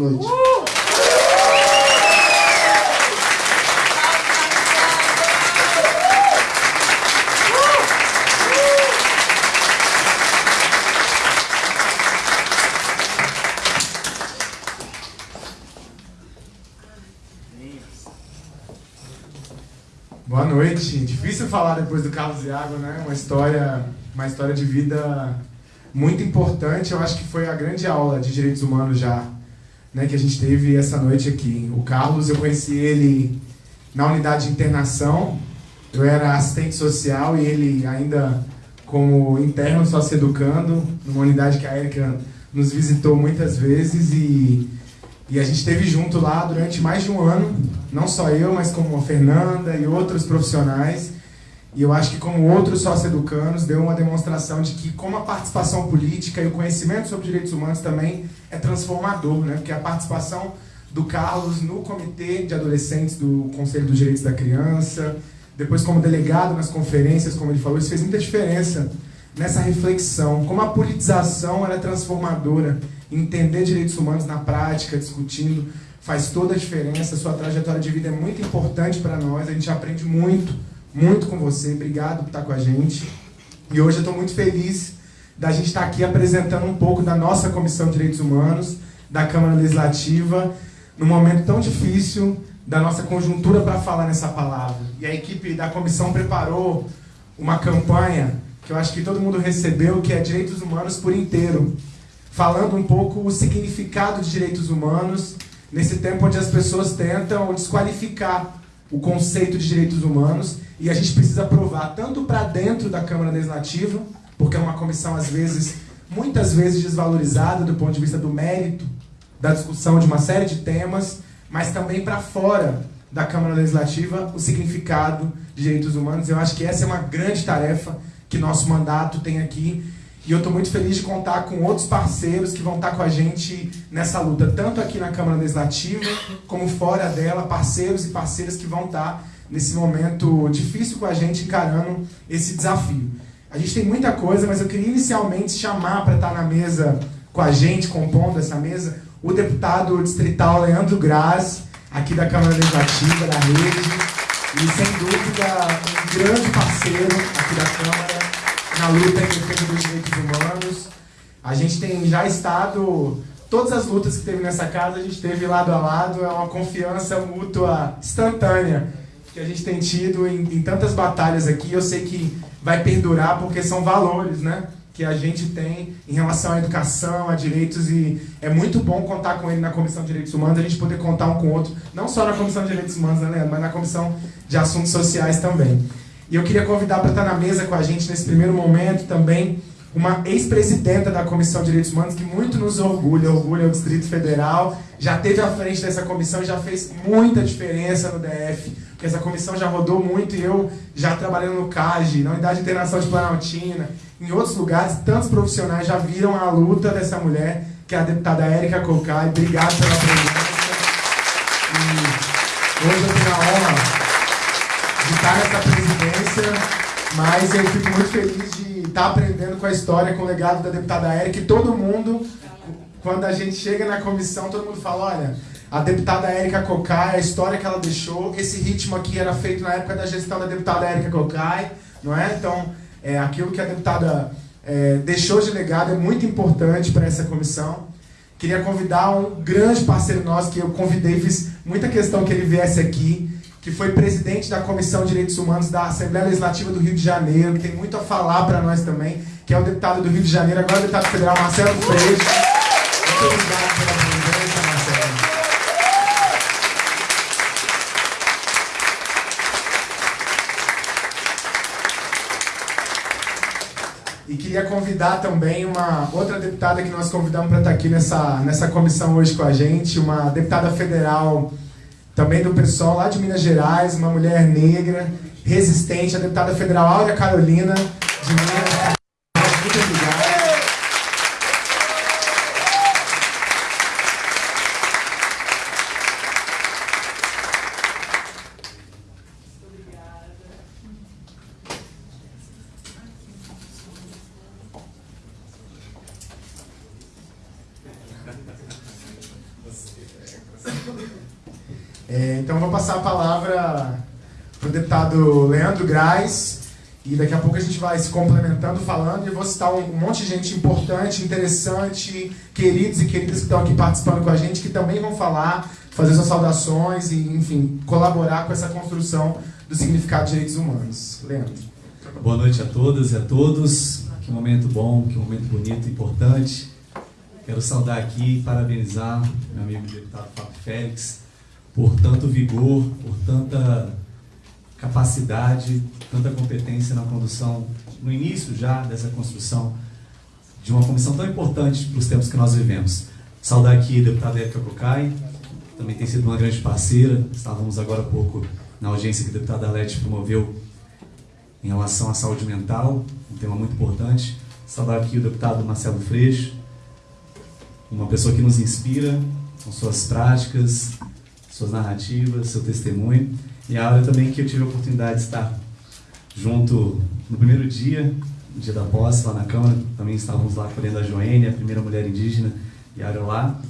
noite. Boa noite. Difícil falar depois do Carlos Iago, né? Uma história, uma história de vida muito importante. Eu acho que foi a grande aula de direitos humanos já, né, que a gente teve essa noite aqui. O Carlos, eu conheci ele na unidade de internação. Eu era assistente social e ele ainda como interno só se educando, numa unidade que a Erika nos visitou muitas vezes e e a gente esteve junto lá durante mais de um ano, não só eu, mas como a Fernanda e outros profissionais. E eu acho que como outros sócio-educanos, deu uma demonstração de que como a participação política e o conhecimento sobre direitos humanos também é transformador, né? Porque a participação do Carlos no comitê de adolescentes do Conselho dos Direitos da Criança, depois como delegado nas conferências, como ele falou, isso fez muita diferença nessa reflexão, como a politização era transformadora entender direitos humanos na prática, discutindo, faz toda a diferença. Sua trajetória de vida é muito importante para nós, a gente aprende muito, muito com você. Obrigado por estar com a gente. E hoje eu estou muito feliz da gente estar aqui apresentando um pouco da nossa Comissão de Direitos Humanos, da Câmara Legislativa, num momento tão difícil da nossa conjuntura para falar nessa palavra. E a equipe da comissão preparou uma campanha que eu acho que todo mundo recebeu, que é Direitos Humanos por Inteiro falando um pouco o significado de direitos humanos nesse tempo onde as pessoas tentam desqualificar o conceito de direitos humanos e a gente precisa provar tanto para dentro da Câmara Legislativa, porque é uma comissão às vezes, muitas vezes desvalorizada do ponto de vista do mérito da discussão de uma série de temas, mas também para fora da Câmara Legislativa o significado de direitos humanos. Eu acho que essa é uma grande tarefa que nosso mandato tem aqui e eu estou muito feliz de contar com outros parceiros que vão estar com a gente nessa luta, tanto aqui na Câmara Legislativa, como fora dela, parceiros e parceiras que vão estar nesse momento difícil com a gente, encarando esse desafio. A gente tem muita coisa, mas eu queria inicialmente chamar para estar na mesa com a gente, compondo essa mesa, o deputado distrital Leandro Graz, aqui da Câmara Legislativa, da Rede, e sem dúvida um grande parceiro aqui da Câmara, na luta em defesa dos direitos humanos. A gente tem já estado, todas as lutas que teve nessa casa, a gente teve lado a lado, é uma confiança mútua instantânea que a gente tem tido em, em tantas batalhas aqui. Eu sei que vai perdurar porque são valores, né? que a gente tem em relação à educação, a direitos, e é muito bom contar com ele na Comissão de Direitos Humanos, a gente poder contar um com o outro, não só na Comissão de Direitos Humanos, né, Leandro, mas na Comissão de Assuntos Sociais também. E eu queria convidar para estar na mesa com a gente nesse primeiro momento também uma ex-presidenta da Comissão de Direitos Humanos que muito nos orgulha, orgulha o Distrito Federal, já teve à frente dessa comissão já fez muita diferença no DF, porque essa comissão já rodou muito e eu já trabalhando no CAGE, na Unidade de Internação de Planaltina, em outros lugares, tantos profissionais já viram a luta dessa mulher, que é a deputada Érica Cocai. Obrigado pela presença. E hoje eu tenho a honra de estar nessa presidência, mas eu fico muito feliz de estar aprendendo com a história, com o legado da deputada Érica, e todo mundo, quando a gente chega na comissão, todo mundo fala, olha, a deputada Érica Cocai, a história que ela deixou, esse ritmo aqui era feito na época da gestão da deputada Érica Cocai, não é? Então, é, aquilo que a deputada é, deixou de legado é muito importante para essa comissão. Queria convidar um grande parceiro nosso, que eu convidei, fiz muita questão que ele viesse aqui, que foi presidente da Comissão de Direitos Humanos da Assembleia Legislativa do Rio de Janeiro, que tem muito a falar para nós também, que é o deputado do Rio de Janeiro, agora o deputado federal Marcelo Freixo. Muito obrigado pela presença, Marcelo. E queria convidar também uma outra deputada que nós convidamos para estar aqui nessa, nessa comissão hoje com a gente, uma deputada federal também do pessoal lá de Minas Gerais, uma mulher negra, resistente, a deputada federal Áurea Carolina, de Minas. Muito obrigado. É, então vou passar a palavra para o deputado Leandro Graz e daqui a pouco a gente vai se complementando falando e eu vou citar um, um monte de gente importante, interessante, queridos e queridas que estão aqui participando com a gente, que também vão falar, fazer suas saudações e, enfim, colaborar com essa construção do significado de direitos humanos. Leandro. Boa noite a todas e a todos. Que momento bom, que momento bonito, importante. Quero saudar aqui e parabenizar meu amigo deputado Fábio Félix por tanto vigor, por tanta capacidade, tanta competência na condução, no início já dessa construção de uma comissão tão importante para os tempos que nós vivemos. Saudar aqui a deputada Érica Bucay, também tem sido uma grande parceira. Estávamos agora há pouco na audiência que a deputada Alete promoveu em relação à saúde mental, um tema muito importante. Saudar aqui o deputado Marcelo Freixo, uma pessoa que nos inspira com suas práticas, suas narrativas, seu testemunho. E a Áurea também que eu tive a oportunidade de estar junto no primeiro dia, no dia da posse, lá na Câmara. Também estávamos lá colhendo a Joênia, a primeira mulher indígena, e a Áurea lá,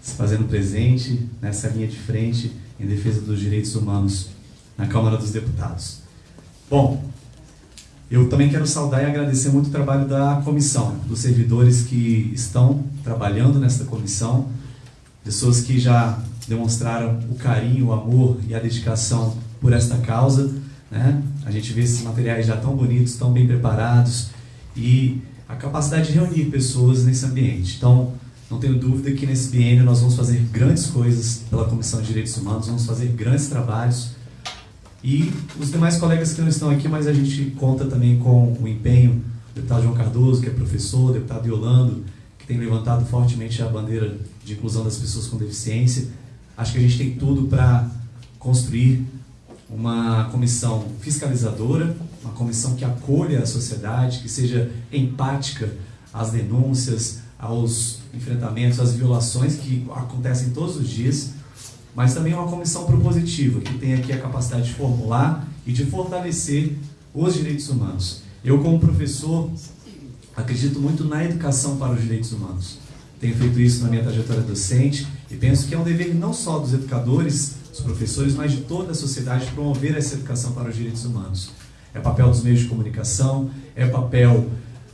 se fazendo presente nessa linha de frente em defesa dos direitos humanos na Câmara dos Deputados. Bom, eu também quero saudar e agradecer muito o trabalho da comissão, dos servidores que estão trabalhando nesta comissão, pessoas que já demonstraram o carinho, o amor e a dedicação por esta causa. Né? A gente vê esses materiais já tão bonitos, tão bem preparados e a capacidade de reunir pessoas nesse ambiente. Então, não tenho dúvida que nesse biênio nós vamos fazer grandes coisas pela Comissão de Direitos Humanos, vamos fazer grandes trabalhos. E os demais colegas que não estão aqui, mas a gente conta também com o empenho do deputado João Cardoso, que é professor, deputado Yolando, que tem levantado fortemente a bandeira de inclusão das pessoas com deficiência, Acho que a gente tem tudo para construir uma comissão fiscalizadora, uma comissão que acolha a sociedade, que seja empática às denúncias, aos enfrentamentos, às violações que acontecem todos os dias, mas também uma comissão propositiva, que tem aqui a capacidade de formular e de fortalecer os direitos humanos. Eu, como professor, acredito muito na educação para os direitos humanos. Tenho feito isso na minha trajetória docente e penso que é um dever não só dos educadores, dos professores, mas de toda a sociedade promover essa educação para os direitos humanos. É papel dos meios de comunicação, é papel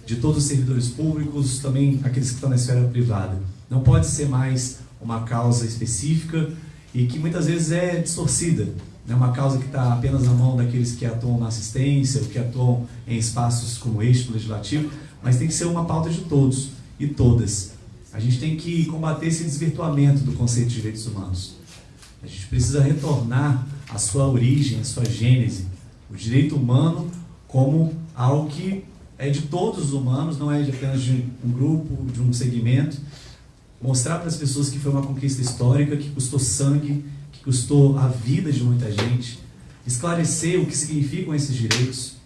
de todos os servidores públicos, também aqueles que estão na esfera privada. Não pode ser mais uma causa específica e que muitas vezes é distorcida. É uma causa que está apenas na mão daqueles que atuam na assistência, que atuam em espaços como este legislativo, mas tem que ser uma pauta de todos e todas. A gente tem que combater esse desvirtuamento do conceito de direitos humanos. A gente precisa retornar à sua origem, à sua gênese. O direito humano como algo que é de todos os humanos, não é de apenas de um grupo, de um segmento. Mostrar para as pessoas que foi uma conquista histórica, que custou sangue, que custou a vida de muita gente. Esclarecer o que significam esses direitos.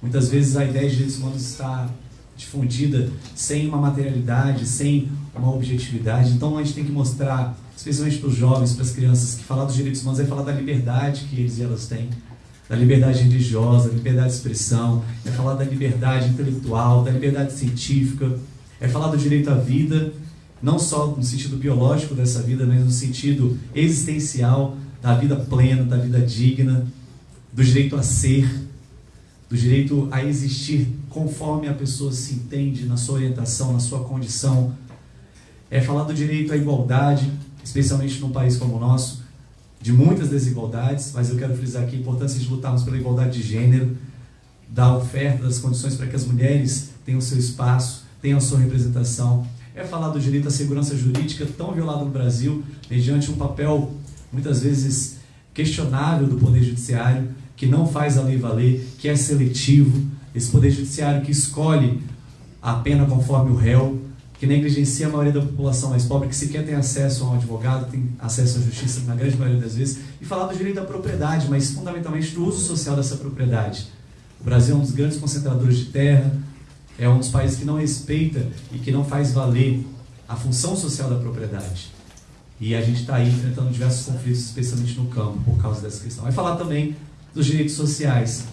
Muitas vezes a ideia de direitos humanos está difundida sem uma materialidade, sem uma objetividade. Então a gente tem que mostrar, especialmente para os jovens, para as crianças, que falar dos direitos humanos é falar da liberdade que eles e elas têm, da liberdade religiosa, da liberdade de expressão, é falar da liberdade intelectual, da liberdade científica, é falar do direito à vida, não só no sentido biológico dessa vida, mas no sentido existencial da vida plena, da vida digna, do direito a ser, do direito a existir conforme a pessoa se entende na sua orientação, na sua condição. É falar do direito à igualdade, especialmente num país como o nosso, de muitas desigualdades, mas eu quero frisar aqui a importância de lutarmos pela igualdade de gênero, da oferta das condições para que as mulheres tenham seu espaço, tenham sua representação. É falar do direito à segurança jurídica tão violado no Brasil, mediante um papel muitas vezes questionável do Poder Judiciário, que não faz a lei valer, que é seletivo, esse poder judiciário que escolhe a pena conforme o réu, que negligencia a maioria da população mais pobre, que sequer tem acesso a um advogado, tem acesso à justiça na grande maioria das vezes, e falar do direito à propriedade, mas fundamentalmente do uso social dessa propriedade. O Brasil é um dos grandes concentradores de terra, é um dos países que não respeita e que não faz valer a função social da propriedade. E a gente está aí enfrentando diversos conflitos, especialmente no campo, por causa dessa questão. Vai falar também dos direitos sociais,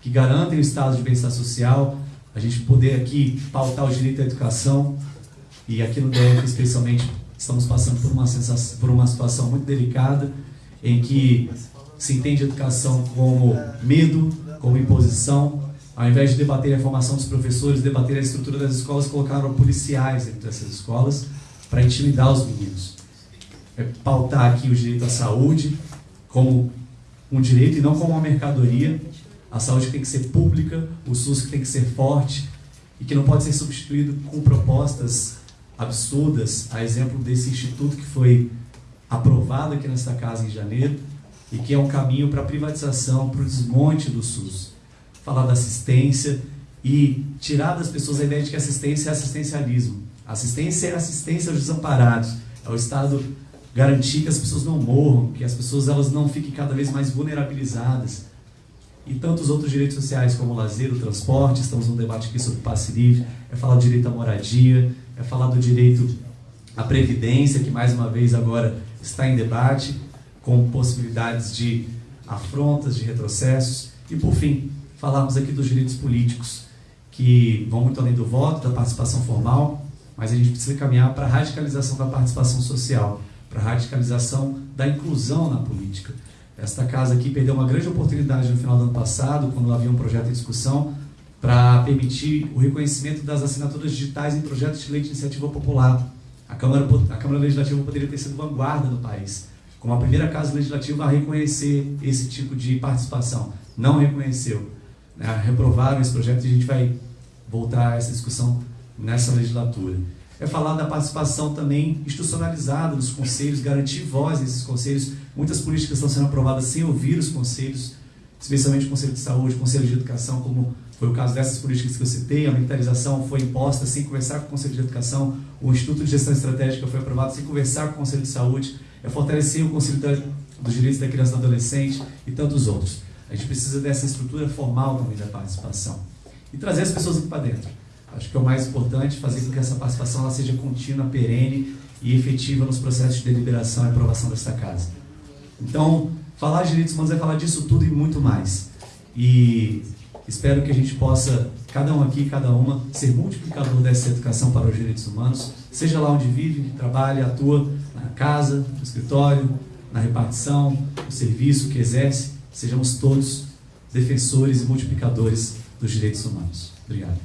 que garantem o estado de bem-estar social, a gente poder aqui pautar o direito à educação, e aqui no DF, especialmente, estamos passando por uma, sensação, por uma situação muito delicada em que se entende educação como medo, como imposição. Ao invés de debater a formação dos professores, debater a estrutura das escolas, colocaram policiais dentro dessas escolas para intimidar os meninos. É pautar aqui o direito à saúde como um direito e não como uma mercadoria. A saúde tem que ser pública, o SUS tem que ser forte e que não pode ser substituído com propostas absurdas, a exemplo desse instituto que foi aprovado aqui nesta casa em janeiro e que é um caminho para a privatização, para o desmonte do SUS. Falar da assistência e tirar das pessoas a ideia de que assistência é assistencialismo. Assistência é assistência aos desamparados. É o Estado garantir que as pessoas não morram, que as pessoas elas não fiquem cada vez mais vulnerabilizadas. E tantos outros direitos sociais, como o lazer, o transporte, estamos num debate aqui sobre passe livre, é falar direito à moradia, é falar do direito à previdência, que mais uma vez agora está em debate, com possibilidades de afrontas, de retrocessos. E por fim, falarmos aqui dos direitos políticos, que vão muito além do voto, da participação formal, mas a gente precisa caminhar para a radicalização da participação social, para a radicalização da inclusão na política. Esta casa aqui perdeu uma grande oportunidade no final do ano passado, quando havia um projeto em discussão, para permitir o reconhecimento das assinaturas digitais em projetos de lei de iniciativa popular. A Câmara, a Câmara Legislativa poderia ter sido vanguarda no país, como a primeira casa legislativa a reconhecer esse tipo de participação. Não reconheceu. Né? Reprovaram esse projeto e a gente vai voltar a essa discussão nessa legislatura. É falar da participação também institucionalizada nos conselhos, garantir voz nesses conselhos. Muitas políticas estão sendo aprovadas sem ouvir os conselhos, especialmente o Conselho de Saúde, o Conselho de Educação, como foi o caso dessas políticas que eu citei. A militarização foi imposta sem conversar com o Conselho de Educação, o Instituto de Gestão Estratégica foi aprovado sem conversar com o Conselho de Saúde. É fortalecer o Conselho dos Direitos da Criança e do Adolescente e tantos outros. A gente precisa dessa estrutura formal também da participação. E trazer as pessoas aqui para dentro Acho que é o mais importante, fazer com que essa participação ela seja contínua, perene e efetiva nos processos de deliberação e aprovação desta casa. Então, falar de direitos humanos é falar disso tudo e muito mais. E espero que a gente possa, cada um aqui, cada uma, ser multiplicador dessa educação para os direitos humanos, seja lá onde vive, trabalha, atua, na casa, no escritório, na repartição, no serviço que exerce, sejamos todos defensores e multiplicadores dos direitos humanos. Obrigado.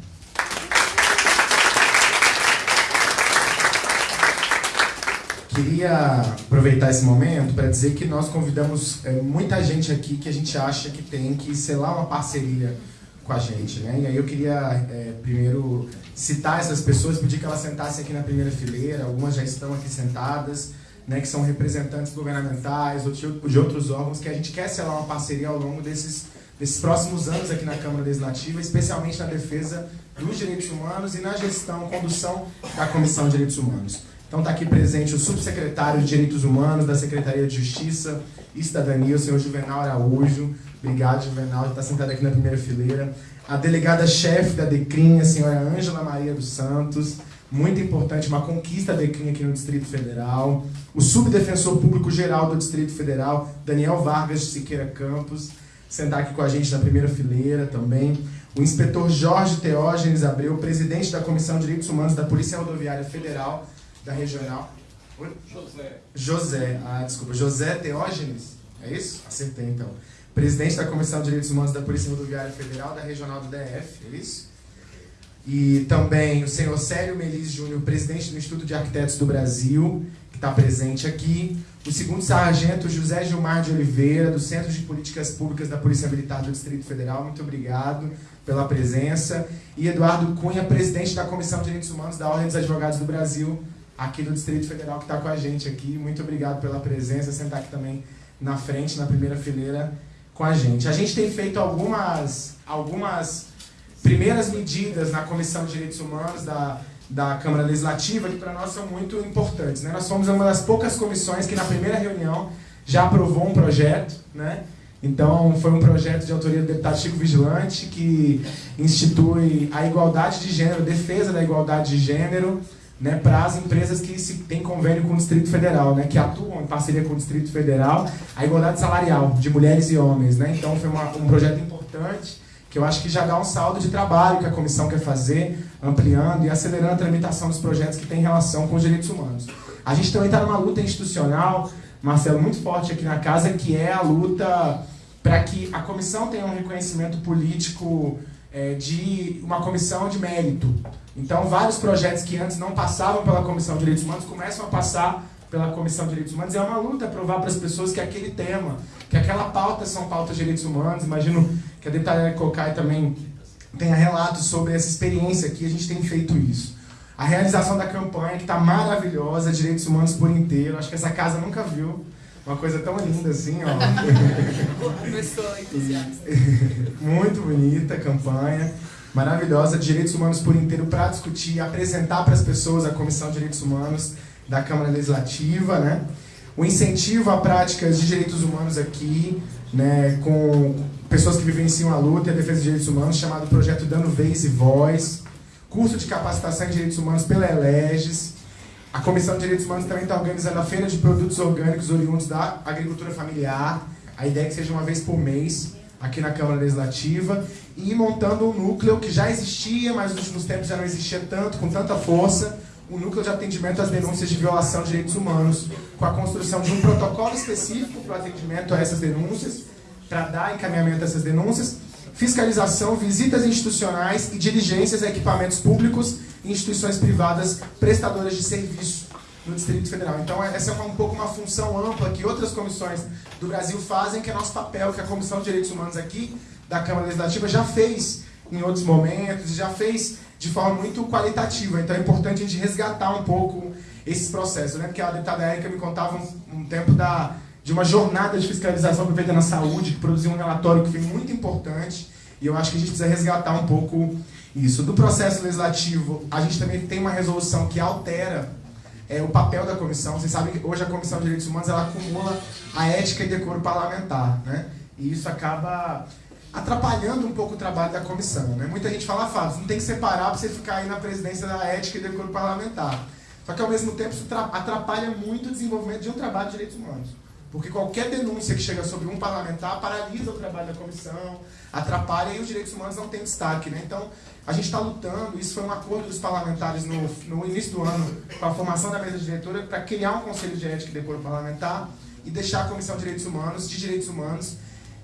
Queria aproveitar esse momento para dizer que nós convidamos é, muita gente aqui que a gente acha que tem que selar uma parceria com a gente, né? E aí eu queria é, primeiro citar essas pessoas, pedir que elas sentassem aqui na primeira fileira, algumas já estão aqui sentadas, né, que são representantes governamentais ou de outros órgãos, que a gente quer selar uma parceria ao longo desses, desses próximos anos aqui na Câmara Legislativa, especialmente na defesa dos direitos humanos e na gestão, condução da Comissão de Direitos Humanos. Então está aqui presente o subsecretário de Direitos Humanos da Secretaria de Justiça e Cidadania, o senhor Juvenal Araújo. Obrigado, Juvenal, está sentado aqui na primeira fileira. A delegada-chefe da DECRIM, a senhora Ângela Maria dos Santos. Muito importante, uma conquista da DECRIM aqui no Distrito Federal. O subdefensor público geral do Distrito Federal, Daniel Vargas de Siqueira Campos, sentar aqui com a gente na primeira fileira também. O inspetor Jorge Teógenes Abreu, presidente da Comissão de Direitos Humanos da Polícia Rodoviária Federal, da regional. José. José, ah, desculpa, José Teógenes, é isso? Acertei então. Presidente da Comissão de Direitos Humanos da Polícia Rodoviária Federal da Regional do DF, é isso? E também o senhor Célio Melis Júnior, presidente do Instituto de Arquitetos do Brasil, que está presente aqui. O segundo sargento José Gilmar de Oliveira, do Centro de Políticas Públicas da Polícia Militar do Distrito Federal, muito obrigado pela presença. E Eduardo Cunha, presidente da Comissão de Direitos Humanos da Ordem dos Advogados do Brasil, aqui do Distrito Federal que está com a gente aqui. Muito obrigado pela presença, sentar aqui também na frente, na primeira fileira com a gente. A gente tem feito algumas, algumas primeiras medidas na Comissão de Direitos Humanos da, da Câmara Legislativa que para nós são muito importantes. Né? Nós fomos uma das poucas comissões que na primeira reunião já aprovou um projeto, né? Então, foi um projeto de autoria do deputado Chico Vigilante que institui a igualdade de gênero, defesa da igualdade de gênero, né, para as empresas que se, têm convênio com o Distrito Federal, né, que atuam em parceria com o Distrito Federal, a igualdade salarial de mulheres e homens. Né? Então foi uma, um projeto importante que eu acho que já dá um saldo de trabalho que a comissão quer fazer, ampliando e acelerando a tramitação dos projetos que têm relação com os direitos humanos. A gente também está numa luta institucional, Marcelo, muito forte aqui na casa, que é a luta para que a comissão tenha um reconhecimento político é, de uma comissão de mérito. Então, vários projetos que antes não passavam pela Comissão de Direitos Humanos começam a passar pela Comissão de Direitos Humanos. É uma luta provar para as pessoas que aquele tema, que aquela pauta são pautas de direitos humanos. Imagino que a deputada Cocai também tenha relatos sobre essa experiência aqui, a gente tem feito isso. A realização da campanha, que está maravilhosa, Direitos Humanos por inteiro, acho que essa casa nunca viu uma coisa tão linda assim, ó. Pessoa entusiasta. Muito bonita a campanha, maravilhosa, Direitos Humanos por inteiro, para discutir e apresentar para as pessoas a Comissão de Direitos Humanos da Câmara Legislativa, né? O incentivo a práticas de direitos humanos aqui, né, com pessoas que vivenciam a luta e a defesa de direitos humanos, chamado Projeto Dando Vez e Voz, curso de capacitação em direitos humanos pela Eleges. A Comissão de Direitos Humanos também está organizando a Feira de Produtos Orgânicos Oriundos da Agricultura Familiar. A ideia é que seja uma vez por mês aqui na Câmara Legislativa e montando um núcleo que já existia, mas nos últimos tempos já não existia tanto, com tanta força, um núcleo de atendimento às denúncias de violação de direitos humanos, com a construção de um protocolo específico para o atendimento a essas denúncias, para dar encaminhamento a essas denúncias, fiscalização, visitas institucionais e diligências a equipamentos públicos e instituições privadas prestadoras de serviço no Distrito Federal. Então, essa é um pouco uma função ampla que outras comissões do Brasil fazem, que é nosso papel, que a Comissão de Direitos Humanos aqui da Câmara Legislativa já fez em outros momentos, já fez de forma muito qualitativa. Então é importante a gente resgatar um pouco esses processos. Né? Porque a deputada Érica me contava um, um tempo da, de uma jornada de fiscalização que feita na saúde, que produziu um relatório que foi muito importante, e eu acho que a gente precisa resgatar um pouco isso. Do processo legislativo, a gente também tem uma resolução que altera é, o papel da comissão. Vocês sabem que hoje a Comissão de Direitos Humanos ela acumula a ética e decoro parlamentar, né? E isso acaba atrapalhando um pouco o trabalho da comissão. Né? Muita gente fala, Fábio, não tem que separar para você ficar aí na presidência da ética e decoro parlamentar. Só que ao mesmo tempo isso atrapalha muito o desenvolvimento de um trabalho de direitos humanos. Porque qualquer denúncia que chega sobre um parlamentar paralisa o trabalho da comissão, atrapalha e os direitos humanos não têm destaque. Né? Então, a gente está lutando, isso foi um acordo dos parlamentares no, no início do ano, com a formação da mesa diretora, para criar um conselho de ética e decoro parlamentar e deixar a Comissão de Direitos Humanos, de Direitos Humanos,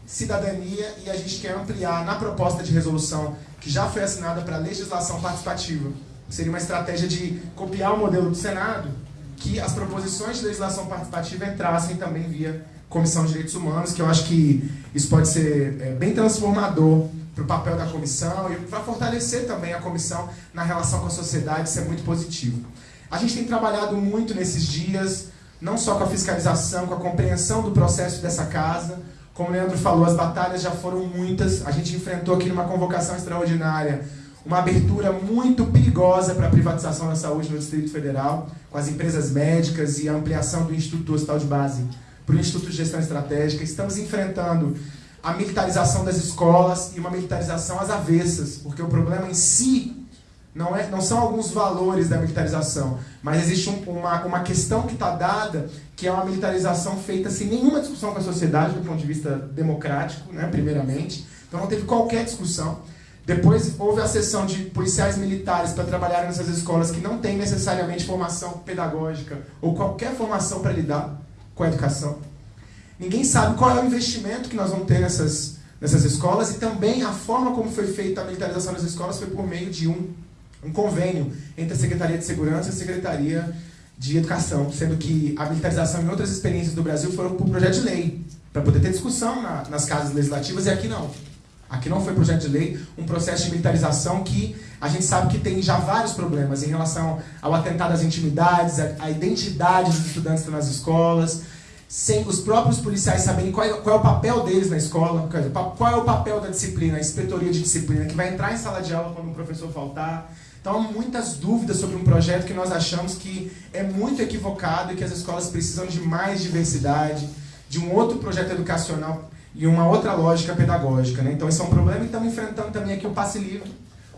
cidadania e a gente quer ampliar na proposta de resolução que já foi assinada para legislação participativa. Seria uma estratégia de copiar o modelo do Senado, que as proposições de legislação participativa entrassem também via Comissão de Direitos Humanos, que eu acho que isso pode ser é, bem transformador para o papel da comissão e para fortalecer também a comissão na relação com a sociedade, isso é muito positivo. A gente tem trabalhado muito nesses dias, não só com a fiscalização, com a compreensão do processo dessa casa, como o Leandro falou, as batalhas já foram muitas. A gente enfrentou aqui numa convocação extraordinária uma abertura muito perigosa para a privatização da saúde no Distrito Federal, com as empresas médicas e a ampliação do Instituto Hospital de Base para o Instituto de Gestão Estratégica. Estamos enfrentando a militarização das escolas e uma militarização às avessas, porque o problema em si não, é, não são alguns valores da militarização, mas existe um, uma, uma questão que está dada, que é uma militarização feita sem nenhuma discussão com a sociedade, do ponto de vista democrático, né, primeiramente. Então não teve qualquer discussão. Depois houve a sessão de policiais militares para trabalhar nessas escolas que não têm necessariamente formação pedagógica ou qualquer formação para lidar com a educação. Ninguém sabe qual é o investimento que nós vamos ter nessas, nessas escolas e também a forma como foi feita a militarização das escolas foi por meio de um um convênio entre a Secretaria de Segurança e a Secretaria de Educação, sendo que a militarização em outras experiências do Brasil foram por projeto de lei, para poder ter discussão na, nas casas legislativas, e aqui não. Aqui não foi projeto de lei, um processo de militarização que a gente sabe que tem já vários problemas em relação ao atentado às intimidades, à identidade dos estudantes nas escolas, sem os próprios policiais saberem qual é, qual é o papel deles na escola, qual é o papel da disciplina, a inspetoria de disciplina, que vai entrar em sala de aula quando o professor faltar, então, muitas dúvidas sobre um projeto que nós achamos que é muito equivocado e que as escolas precisam de mais diversidade, de um outro projeto educacional e uma outra lógica pedagógica. Né? Então, esse é um problema e estamos enfrentando também aqui o passe livre.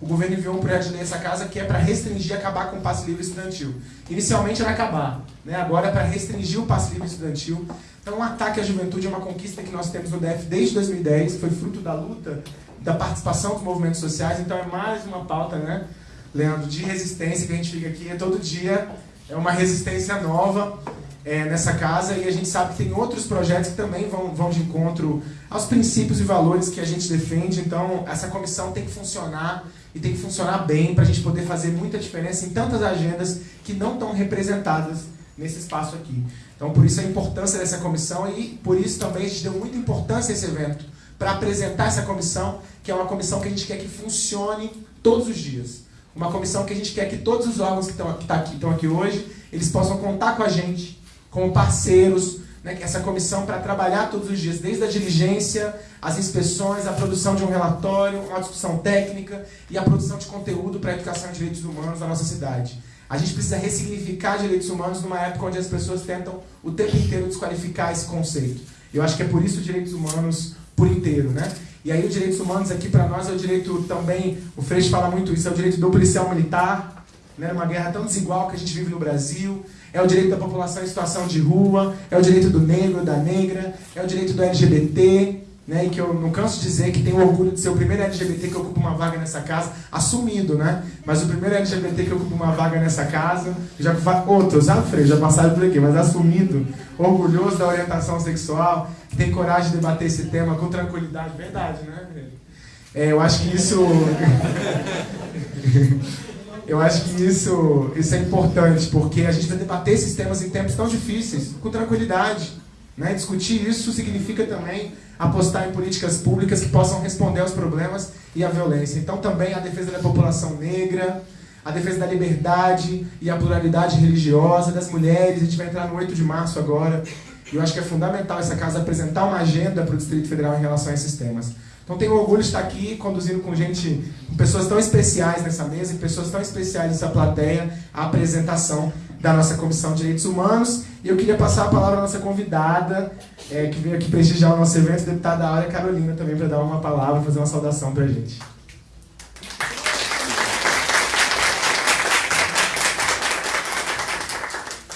O governo enviou um projeto de lei nessa casa que é para restringir e acabar com o passe livre estudantil. Inicialmente era acabar, né? agora é para restringir o passe livre estudantil. Então, um ataque à juventude é uma conquista que nós temos no DF desde 2010, foi fruto da luta, da participação dos movimentos sociais, então é mais uma pauta né, Leandro, de resistência que a gente fica aqui todo dia é uma resistência nova é, nessa casa e a gente sabe que tem outros projetos que também vão, vão de encontro aos princípios e valores que a gente defende. Então, essa comissão tem que funcionar e tem que funcionar bem para a gente poder fazer muita diferença em tantas agendas que não estão representadas nesse espaço aqui. Então, por isso a importância dessa comissão e por isso também a gente deu muita importância a esse evento para apresentar essa comissão, que é uma comissão que a gente quer que funcione todos os dias. Uma comissão que a gente quer que todos os órgãos que estão, tá aqui, estão aqui hoje, eles possam contar com a gente, como parceiros, né, essa comissão para trabalhar todos os dias, desde a diligência, as inspeções, a produção de um relatório, uma discussão técnica e a produção de conteúdo para a educação em direitos humanos na nossa cidade. A gente precisa ressignificar direitos humanos numa época onde as pessoas tentam o tempo inteiro desqualificar esse conceito. Eu acho que é por isso direitos humanos por inteiro, né? E aí os direitos humanos aqui para nós é o direito também, o Freixo fala muito isso, é o direito do policial militar, né? Uma guerra tão desigual que a gente vive no Brasil, é o direito da população em situação de rua, é o direito do negro, da negra, é o direito do LGBT, né, e que eu não canso de dizer que tenho orgulho de ser o primeiro LGBT que ocupa uma vaga nessa casa, assumido, né? Mas o primeiro LGBT que ocupa uma vaga nessa casa, já outros, ah, Frei, já passaram por aqui, mas assumido, orgulhoso da orientação sexual, que tem coragem de debater esse tema com tranquilidade, verdade, né? É, eu acho que isso eu acho que isso, isso é importante, porque a gente vai debater esses temas em tempos tão difíceis, com tranquilidade. Né? Discutir isso significa também apostar em políticas públicas que possam responder aos problemas e à violência. Então, também a defesa da população negra, a defesa da liberdade e a pluralidade religiosa das mulheres. A gente vai entrar no 8 de março agora. E eu acho que é fundamental essa casa apresentar uma agenda para o Distrito Federal em relação a esses temas. Então tenho orgulho de estar aqui conduzindo com gente, com pessoas tão especiais nessa mesa e pessoas tão especiais nessa plateia, a apresentação da nossa Comissão de Direitos Humanos. E eu queria passar a palavra à nossa convidada, é, que veio aqui prestigiar o nosso evento, a deputada Áurea Carolina, também para dar uma palavra, fazer uma saudação para a gente.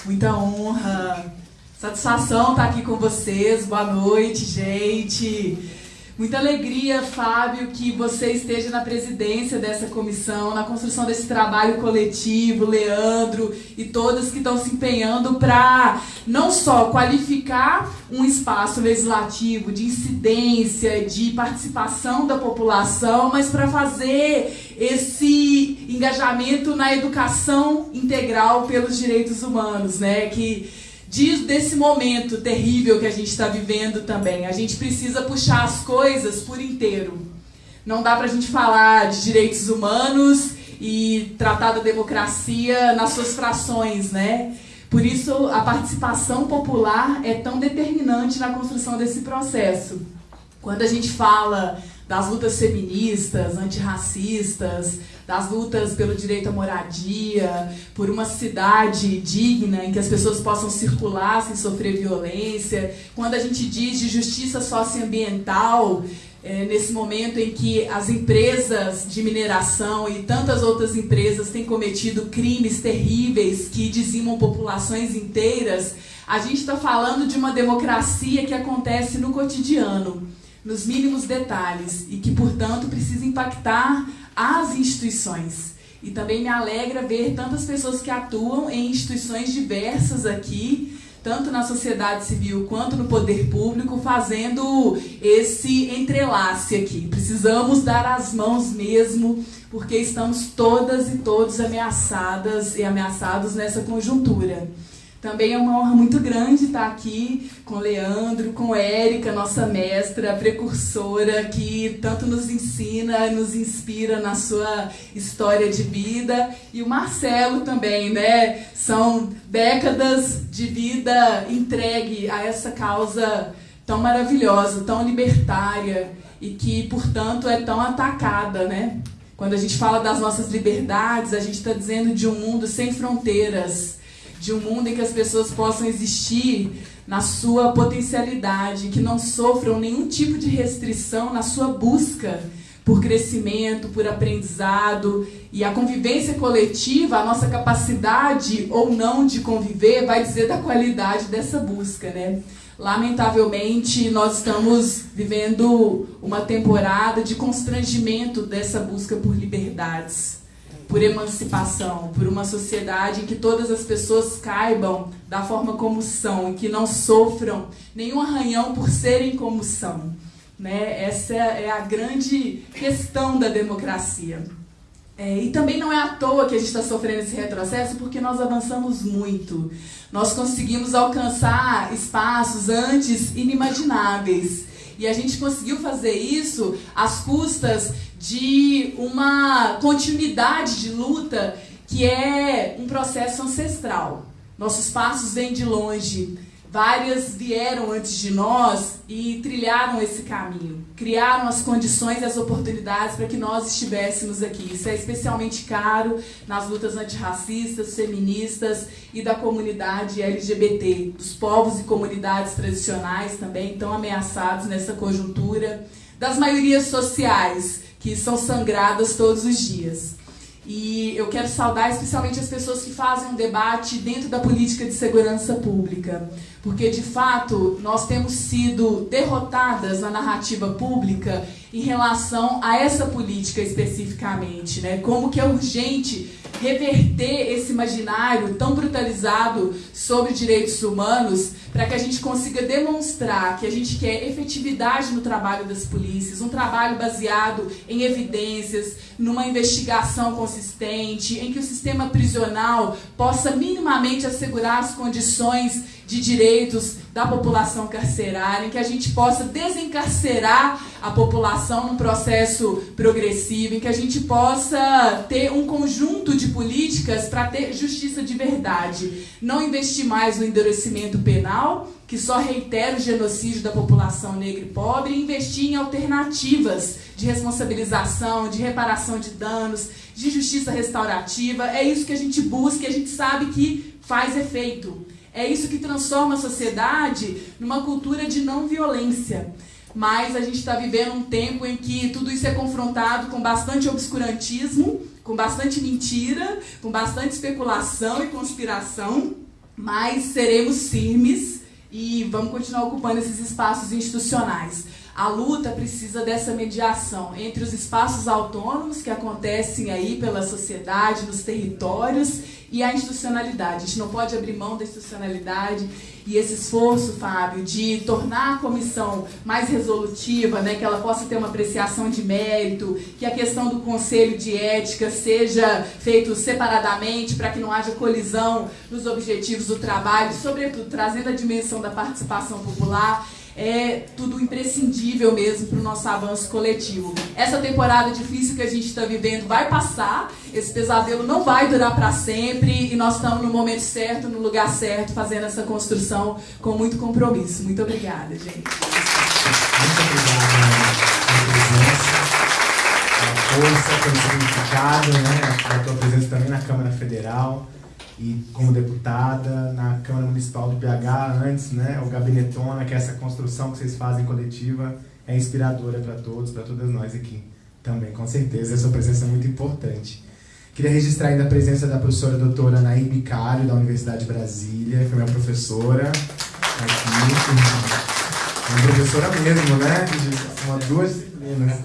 Muita honra, satisfação estar aqui com vocês. Boa noite, gente. Muita alegria, Fábio, que você esteja na presidência dessa comissão, na construção desse trabalho coletivo, Leandro e todas que estão se empenhando para não só qualificar um espaço legislativo de incidência, de participação da população, mas para fazer esse engajamento na educação integral pelos direitos humanos, né? Que diz desse momento terrível que a gente está vivendo também. A gente precisa puxar as coisas por inteiro. Não dá para a gente falar de direitos humanos e tratar da democracia nas suas frações, né? Por isso, a participação popular é tão determinante na construção desse processo. Quando a gente fala das lutas feministas, antirracistas, das lutas pelo direito à moradia, por uma cidade digna em que as pessoas possam circular sem sofrer violência. Quando a gente diz de justiça socioambiental, é, nesse momento em que as empresas de mineração e tantas outras empresas têm cometido crimes terríveis que dizimam populações inteiras, a gente está falando de uma democracia que acontece no cotidiano, nos mínimos detalhes e que, portanto, precisa impactar as instituições. E também me alegra ver tantas pessoas que atuam em instituições diversas aqui, tanto na sociedade civil quanto no poder público, fazendo esse entrelace aqui. Precisamos dar as mãos mesmo, porque estamos todas e todos ameaçadas e ameaçados nessa conjuntura. Também é uma honra muito grande estar aqui com Leandro, com Érica, nossa mestra, precursora, que tanto nos ensina, nos inspira na sua história de vida. E o Marcelo também, né? São décadas de vida entregue a essa causa tão maravilhosa, tão libertária e que, portanto, é tão atacada, né? Quando a gente fala das nossas liberdades, a gente está dizendo de um mundo sem fronteiras de um mundo em que as pessoas possam existir na sua potencialidade, que não sofram nenhum tipo de restrição na sua busca por crescimento, por aprendizado e a convivência coletiva, a nossa capacidade ou não de conviver vai dizer da qualidade dessa busca, né? Lamentavelmente, nós estamos vivendo uma temporada de constrangimento dessa busca por liberdades por emancipação, por uma sociedade em que todas as pessoas caibam da forma como são e que não sofram nenhum arranhão por serem como são. Né? Essa é a grande questão da democracia. É, e também não é à toa que a gente está sofrendo esse retrocesso, porque nós avançamos muito. Nós conseguimos alcançar espaços antes inimagináveis. E a gente conseguiu fazer isso às custas de uma continuidade de luta que é um processo ancestral. Nossos passos vêm de longe. Várias vieram antes de nós e trilharam esse caminho, criaram as condições e as oportunidades para que nós estivéssemos aqui. Isso é especialmente caro nas lutas antirracistas, feministas e da comunidade LGBT, dos povos e comunidades tradicionais também tão ameaçados nessa conjuntura, das maiorias sociais que são sangradas todos os dias. E eu quero saudar especialmente as pessoas que fazem um debate dentro da política de segurança pública. Porque, de fato, nós temos sido derrotadas na narrativa pública em relação a essa política especificamente. Né? Como que é urgente reverter esse imaginário tão brutalizado sobre direitos humanos para que a gente consiga demonstrar que a gente quer efetividade no trabalho das polícias, um trabalho baseado em evidências, numa investigação consistente, em que o sistema prisional possa minimamente assegurar as condições de direitos da população carcerária, em que a gente possa desencarcerar a população num processo progressivo, em que a gente possa ter um conjunto de políticas para ter justiça de verdade. Não investir mais no endurecimento penal, que só reitera o genocídio da população negra e pobre, e investir em alternativas de responsabilização, de reparação de danos, de justiça restaurativa. É isso que a gente busca e a gente sabe que faz efeito. É isso que transforma a sociedade numa cultura de não violência. Mas a gente está vivendo um tempo em que tudo isso é confrontado com bastante obscurantismo, com bastante mentira, com bastante especulação e conspiração. Mas seremos firmes e vamos continuar ocupando esses espaços institucionais. A luta precisa dessa mediação entre os espaços autônomos que acontecem aí pela sociedade, nos territórios, e a institucionalidade. A gente não pode abrir mão da institucionalidade e esse esforço, Fábio, de tornar a comissão mais resolutiva, né, que ela possa ter uma apreciação de mérito, que a questão do conselho de ética seja feito separadamente para que não haja colisão nos objetivos do trabalho, sobretudo trazendo a dimensão da participação popular é tudo imprescindível mesmo para o nosso avanço coletivo. Essa temporada difícil que a gente está vivendo vai passar, esse pesadelo não vai durar para sempre e nós estamos no momento certo, no lugar certo, fazendo essa construção com muito compromisso. Muito obrigada, gente. Muito obrigada pela presença, pela força, pelo significado, né? A tua presença também na Câmara Federal e como deputada na Câmara Municipal do BH antes, né, o Gabinetona, que é essa construção que vocês fazem coletiva, é inspiradora para todos, para todas nós aqui também, com certeza. A sua presença é muito importante. Queria registrar ainda a presença da professora doutora Nair Bicário, da Universidade de Brasília, que é minha professora aqui. Uma professora mesmo, né? De uma, duas disciplinas.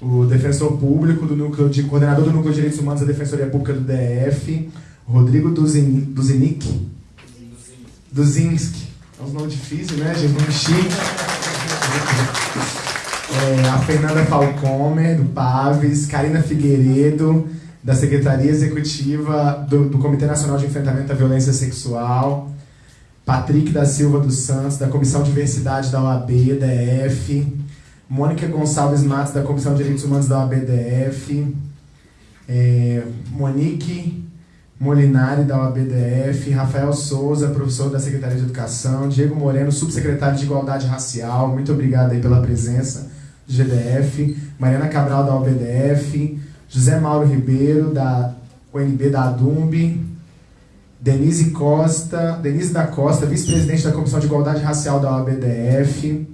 o defensor público do núcleo de coordenador do núcleo de direitos humanos da Defensoria Pública do DF, Rodrigo Duzinic. Duzinski. É um nome difícil, né, chique. É, a Fernanda Falcomer, do Paves, Karina Figueiredo, da Secretaria Executiva do, do, Comitê Nacional de Enfrentamento à Violência Sexual, Patrick da Silva dos Santos, da Comissão de Diversidade da OAB, DF, Mônica Gonçalves Matos, da Comissão de Direitos Humanos da OAB, DF, é, Monique Molinari, da OABDF, Rafael Souza, professor da Secretaria de Educação, Diego Moreno, subsecretário de Igualdade Racial, muito obrigado aí pela presença do GDF, Mariana Cabral, da OBDF, José Mauro Ribeiro, da UNB da ADUMB, Denise Costa, Denise da Costa, vice-presidente da Comissão de Igualdade Racial da OABDF,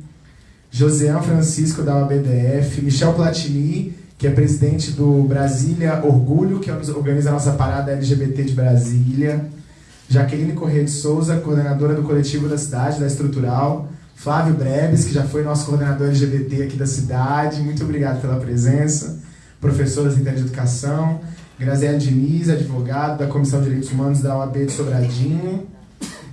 Josean Francisco, da OABDF, Michel Platini, que é presidente do Brasília Orgulho, que organiza a nossa parada LGBT de Brasília. Jaqueline Corrêa de Souza, coordenadora do coletivo da cidade, da Estrutural. Flávio Brebes, que já foi nosso coordenador LGBT aqui da cidade. Muito obrigado pela presença. Professor da de Educação. Graziele Diniz, advogado da Comissão de Direitos Humanos da OAB de Sobradinho.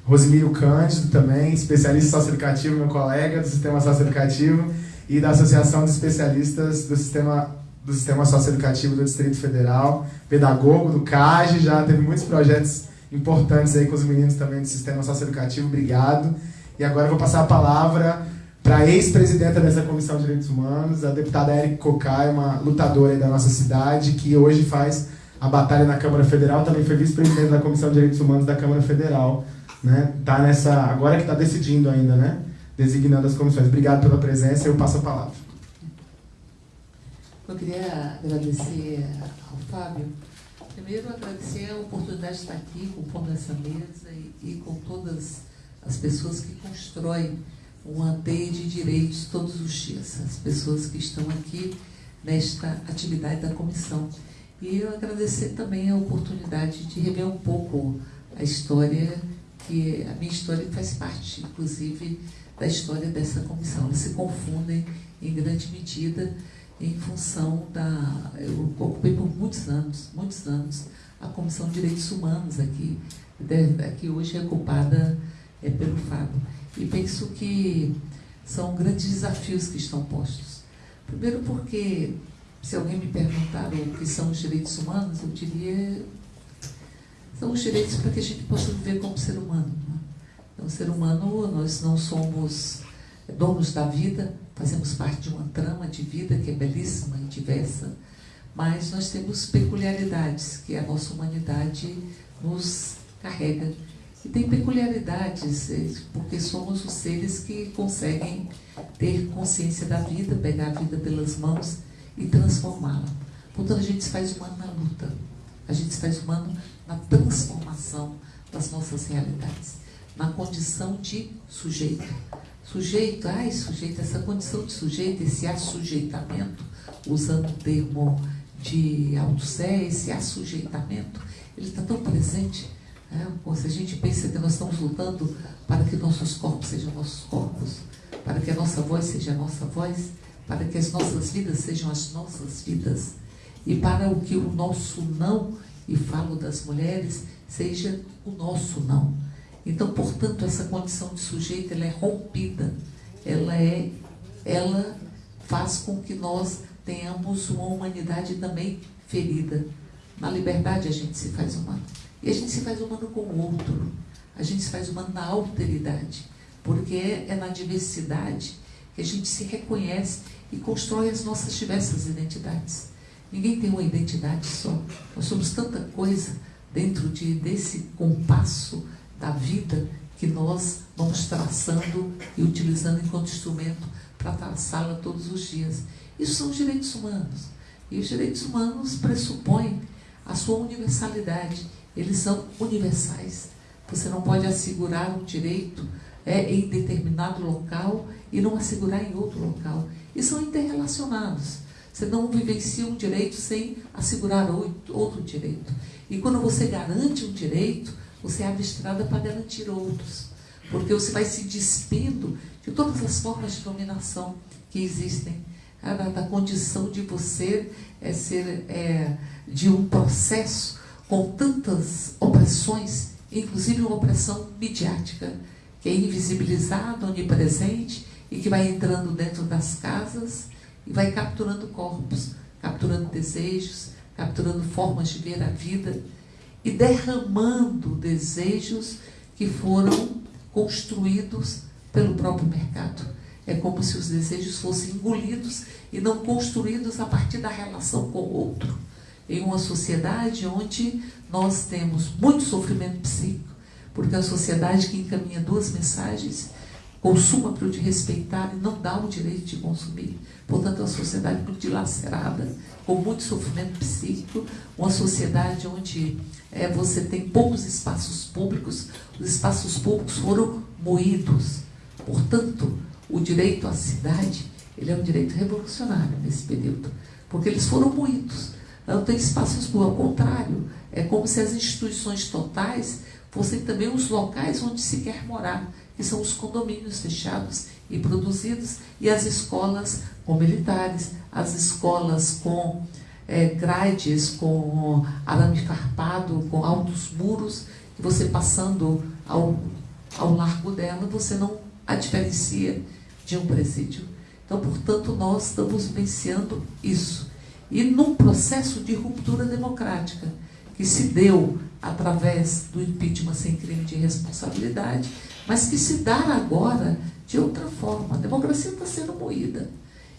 Rosimiro Cândido também, especialista socioeducativo, meu colega do Sistema Socioeducativo e da Associação de Especialistas do Sistema, do Sistema Socioeducativo do Distrito Federal, pedagogo do CAGE, já teve muitos projetos importantes aí com os meninos também do Sistema Socioeducativo, obrigado. E agora eu vou passar a palavra para a ex-presidenta dessa Comissão de Direitos Humanos, a deputada Érica Cocai, uma lutadora da nossa cidade, que hoje faz a batalha na Câmara Federal, também foi vice-presidente da Comissão de Direitos Humanos da Câmara Federal né? Tá nessa agora que está decidindo ainda, né? Designando as comissões. Obrigado pela presença. Eu passo a palavra. Eu queria agradecer ao Fábio. Primeiro, agradecer a oportunidade de estar aqui, compondo essa mesa e, e com todas as pessoas que constroem uma teia de direitos todos os dias, as pessoas que estão aqui nesta atividade da comissão. E eu agradecer também a oportunidade de rever um pouco a história que a minha história faz parte, inclusive, da história dessa comissão. Elas se confundem em grande medida em função da. Eu ocupei por muitos anos, muitos anos, a Comissão de Direitos Humanos aqui, que hoje é ocupada é, pelo Fábio. E penso que são grandes desafios que estão postos. Primeiro porque, se alguém me perguntar o que são os direitos humanos, eu diria são os direitos para que a gente possa viver como ser humano. Né? Então, ser humano, nós não somos donos da vida, fazemos parte de uma trama de vida que é belíssima e diversa, mas nós temos peculiaridades que a nossa humanidade nos carrega. E tem peculiaridades, é, porque somos os seres que conseguem ter consciência da vida, pegar a vida pelas mãos e transformá-la. Portanto, a gente faz humano na luta, a gente faz humano na transformação das nossas realidades, na condição de sujeito. Sujeito, ai, sujeito, essa condição de sujeito, esse assujeitamento, usando o termo de Althusser, esse assujeitamento, ele está tão presente. Né? Se a gente pensa que nós estamos lutando para que nossos corpos sejam nossos corpos, para que a nossa voz seja a nossa voz, para que as nossas vidas sejam as nossas vidas, e para o que o nosso não e falo das mulheres, seja o nosso não. Então, portanto, essa condição de sujeito ela é rompida, ela é, ela faz com que nós tenhamos uma humanidade também ferida. Na liberdade a gente se faz humano. E a gente se faz humano com o outro. A gente se faz humano na alteridade. Porque é, é na diversidade que a gente se reconhece e constrói as nossas diversas identidades. Ninguém tem uma identidade só. Nós somos tanta coisa dentro de, desse compasso da vida que nós vamos traçando e utilizando enquanto instrumento para traçá-la todos os dias. Isso são os direitos humanos. E os direitos humanos pressupõem a sua universalidade. Eles são universais. Você não pode assegurar um direito é, em determinado local e não assegurar em outro local. E são interrelacionados. Você não vivencia um direito sem assegurar outro direito. E quando você garante um direito, você abre estrada para garantir outros. Porque você vai se despindo de todas as formas de dominação que existem. Da, da condição de você é, ser é, de um processo com tantas opressões, inclusive uma opressão midiática, que é invisibilizada, onipresente e que vai entrando dentro das casas e vai capturando corpos, capturando desejos, capturando formas de ver a vida e derramando desejos que foram construídos pelo próprio mercado. É como se os desejos fossem engolidos e não construídos a partir da relação com o outro. Em uma sociedade onde nós temos muito sofrimento psíquico, porque é a sociedade que encaminha duas mensagens consuma para o de respeitar e não dá o direito de consumir. Portanto, é uma sociedade muito dilacerada, com muito sofrimento psíquico, uma sociedade onde é, você tem poucos espaços públicos, os espaços públicos foram moídos. Portanto, o direito à cidade ele é um direito revolucionário nesse período, porque eles foram moídos. Não tem espaços públicos, ao contrário, é como se as instituições totais fossem também os locais onde se quer morar que são os condomínios fechados e produzidos, e as escolas com militares, as escolas com é, grades com arame farpado, com altos muros, e você passando ao, ao largo dela, você não a diferencia de um presídio. Então, portanto, nós estamos vivenciando isso. E num processo de ruptura democrática, que se deu através do impeachment sem crime de responsabilidade, mas que se dá agora de outra forma. A democracia está sendo moída.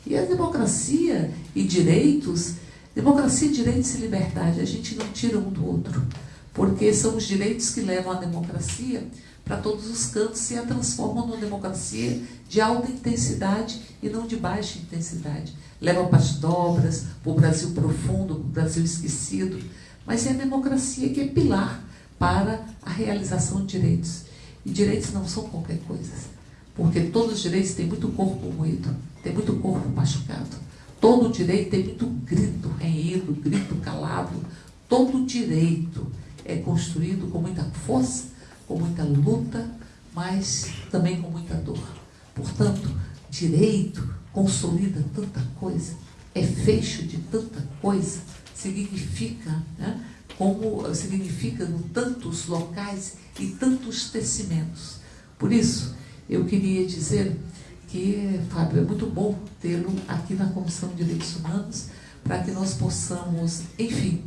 E a democracia e direitos, democracia, direitos e liberdade, a gente não tira um do outro, porque são os direitos que levam a democracia para todos os cantos e a transformam numa democracia de alta intensidade e não de baixa intensidade. Levam para as dobras, para o Brasil profundo, para o Brasil esquecido, mas é a democracia que é pilar para a realização de direitos. E direitos não são qualquer coisa, porque todos os direitos têm muito corpo moído, tem muito corpo machucado. Todo direito tem muito grito renhido, grito calado. Todo direito é construído com muita força, com muita luta, mas também com muita dor. Portanto, direito consolida tanta coisa, é fecho de tanta coisa, significa, né, como significa em tantos locais e tantos tecimentos. Por isso, eu queria dizer que, Fábio, é muito bom tê-lo aqui na Comissão de Direitos Humanos para que nós possamos, enfim,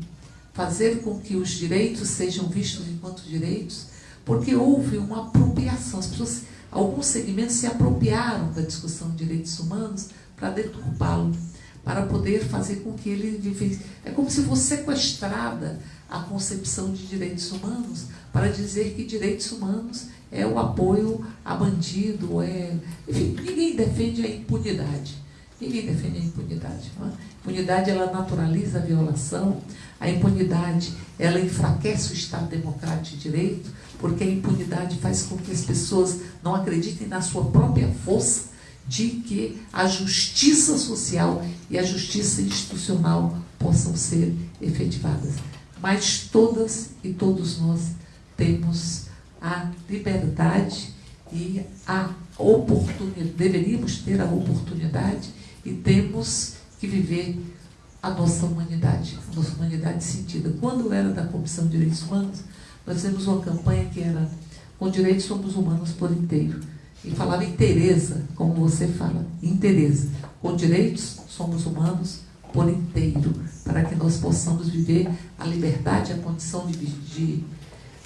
fazer com que os direitos sejam vistos enquanto direitos, porque houve uma apropriação. As pessoas, alguns segmentos se apropriaram da discussão de direitos humanos para deturpá-lo, para poder fazer com que ele vivesse. É como se fosse sequestrada a concepção de direitos humanos para dizer que direitos humanos é o apoio a bandido, é. Enfim, ninguém defende a impunidade. Ninguém defende a impunidade. Não é? A impunidade ela naturaliza a violação, a impunidade ela enfraquece o Estado democrático de direito, porque a impunidade faz com que as pessoas não acreditem na sua própria força de que a justiça social e a justiça institucional possam ser efetivadas. Mas todas e todos nós temos a liberdade e a oportunidade, deveríamos ter a oportunidade e temos que viver a nossa humanidade, a nossa humanidade sentida. Quando eu era da Comissão de Direitos Humanos, nós fizemos uma campanha que era Com direitos somos humanos por inteiro. E falava em Tereza, como você fala, em Tereza. Com direitos somos humanos por inteiro, para que nós possamos viver a liberdade, a condição de, de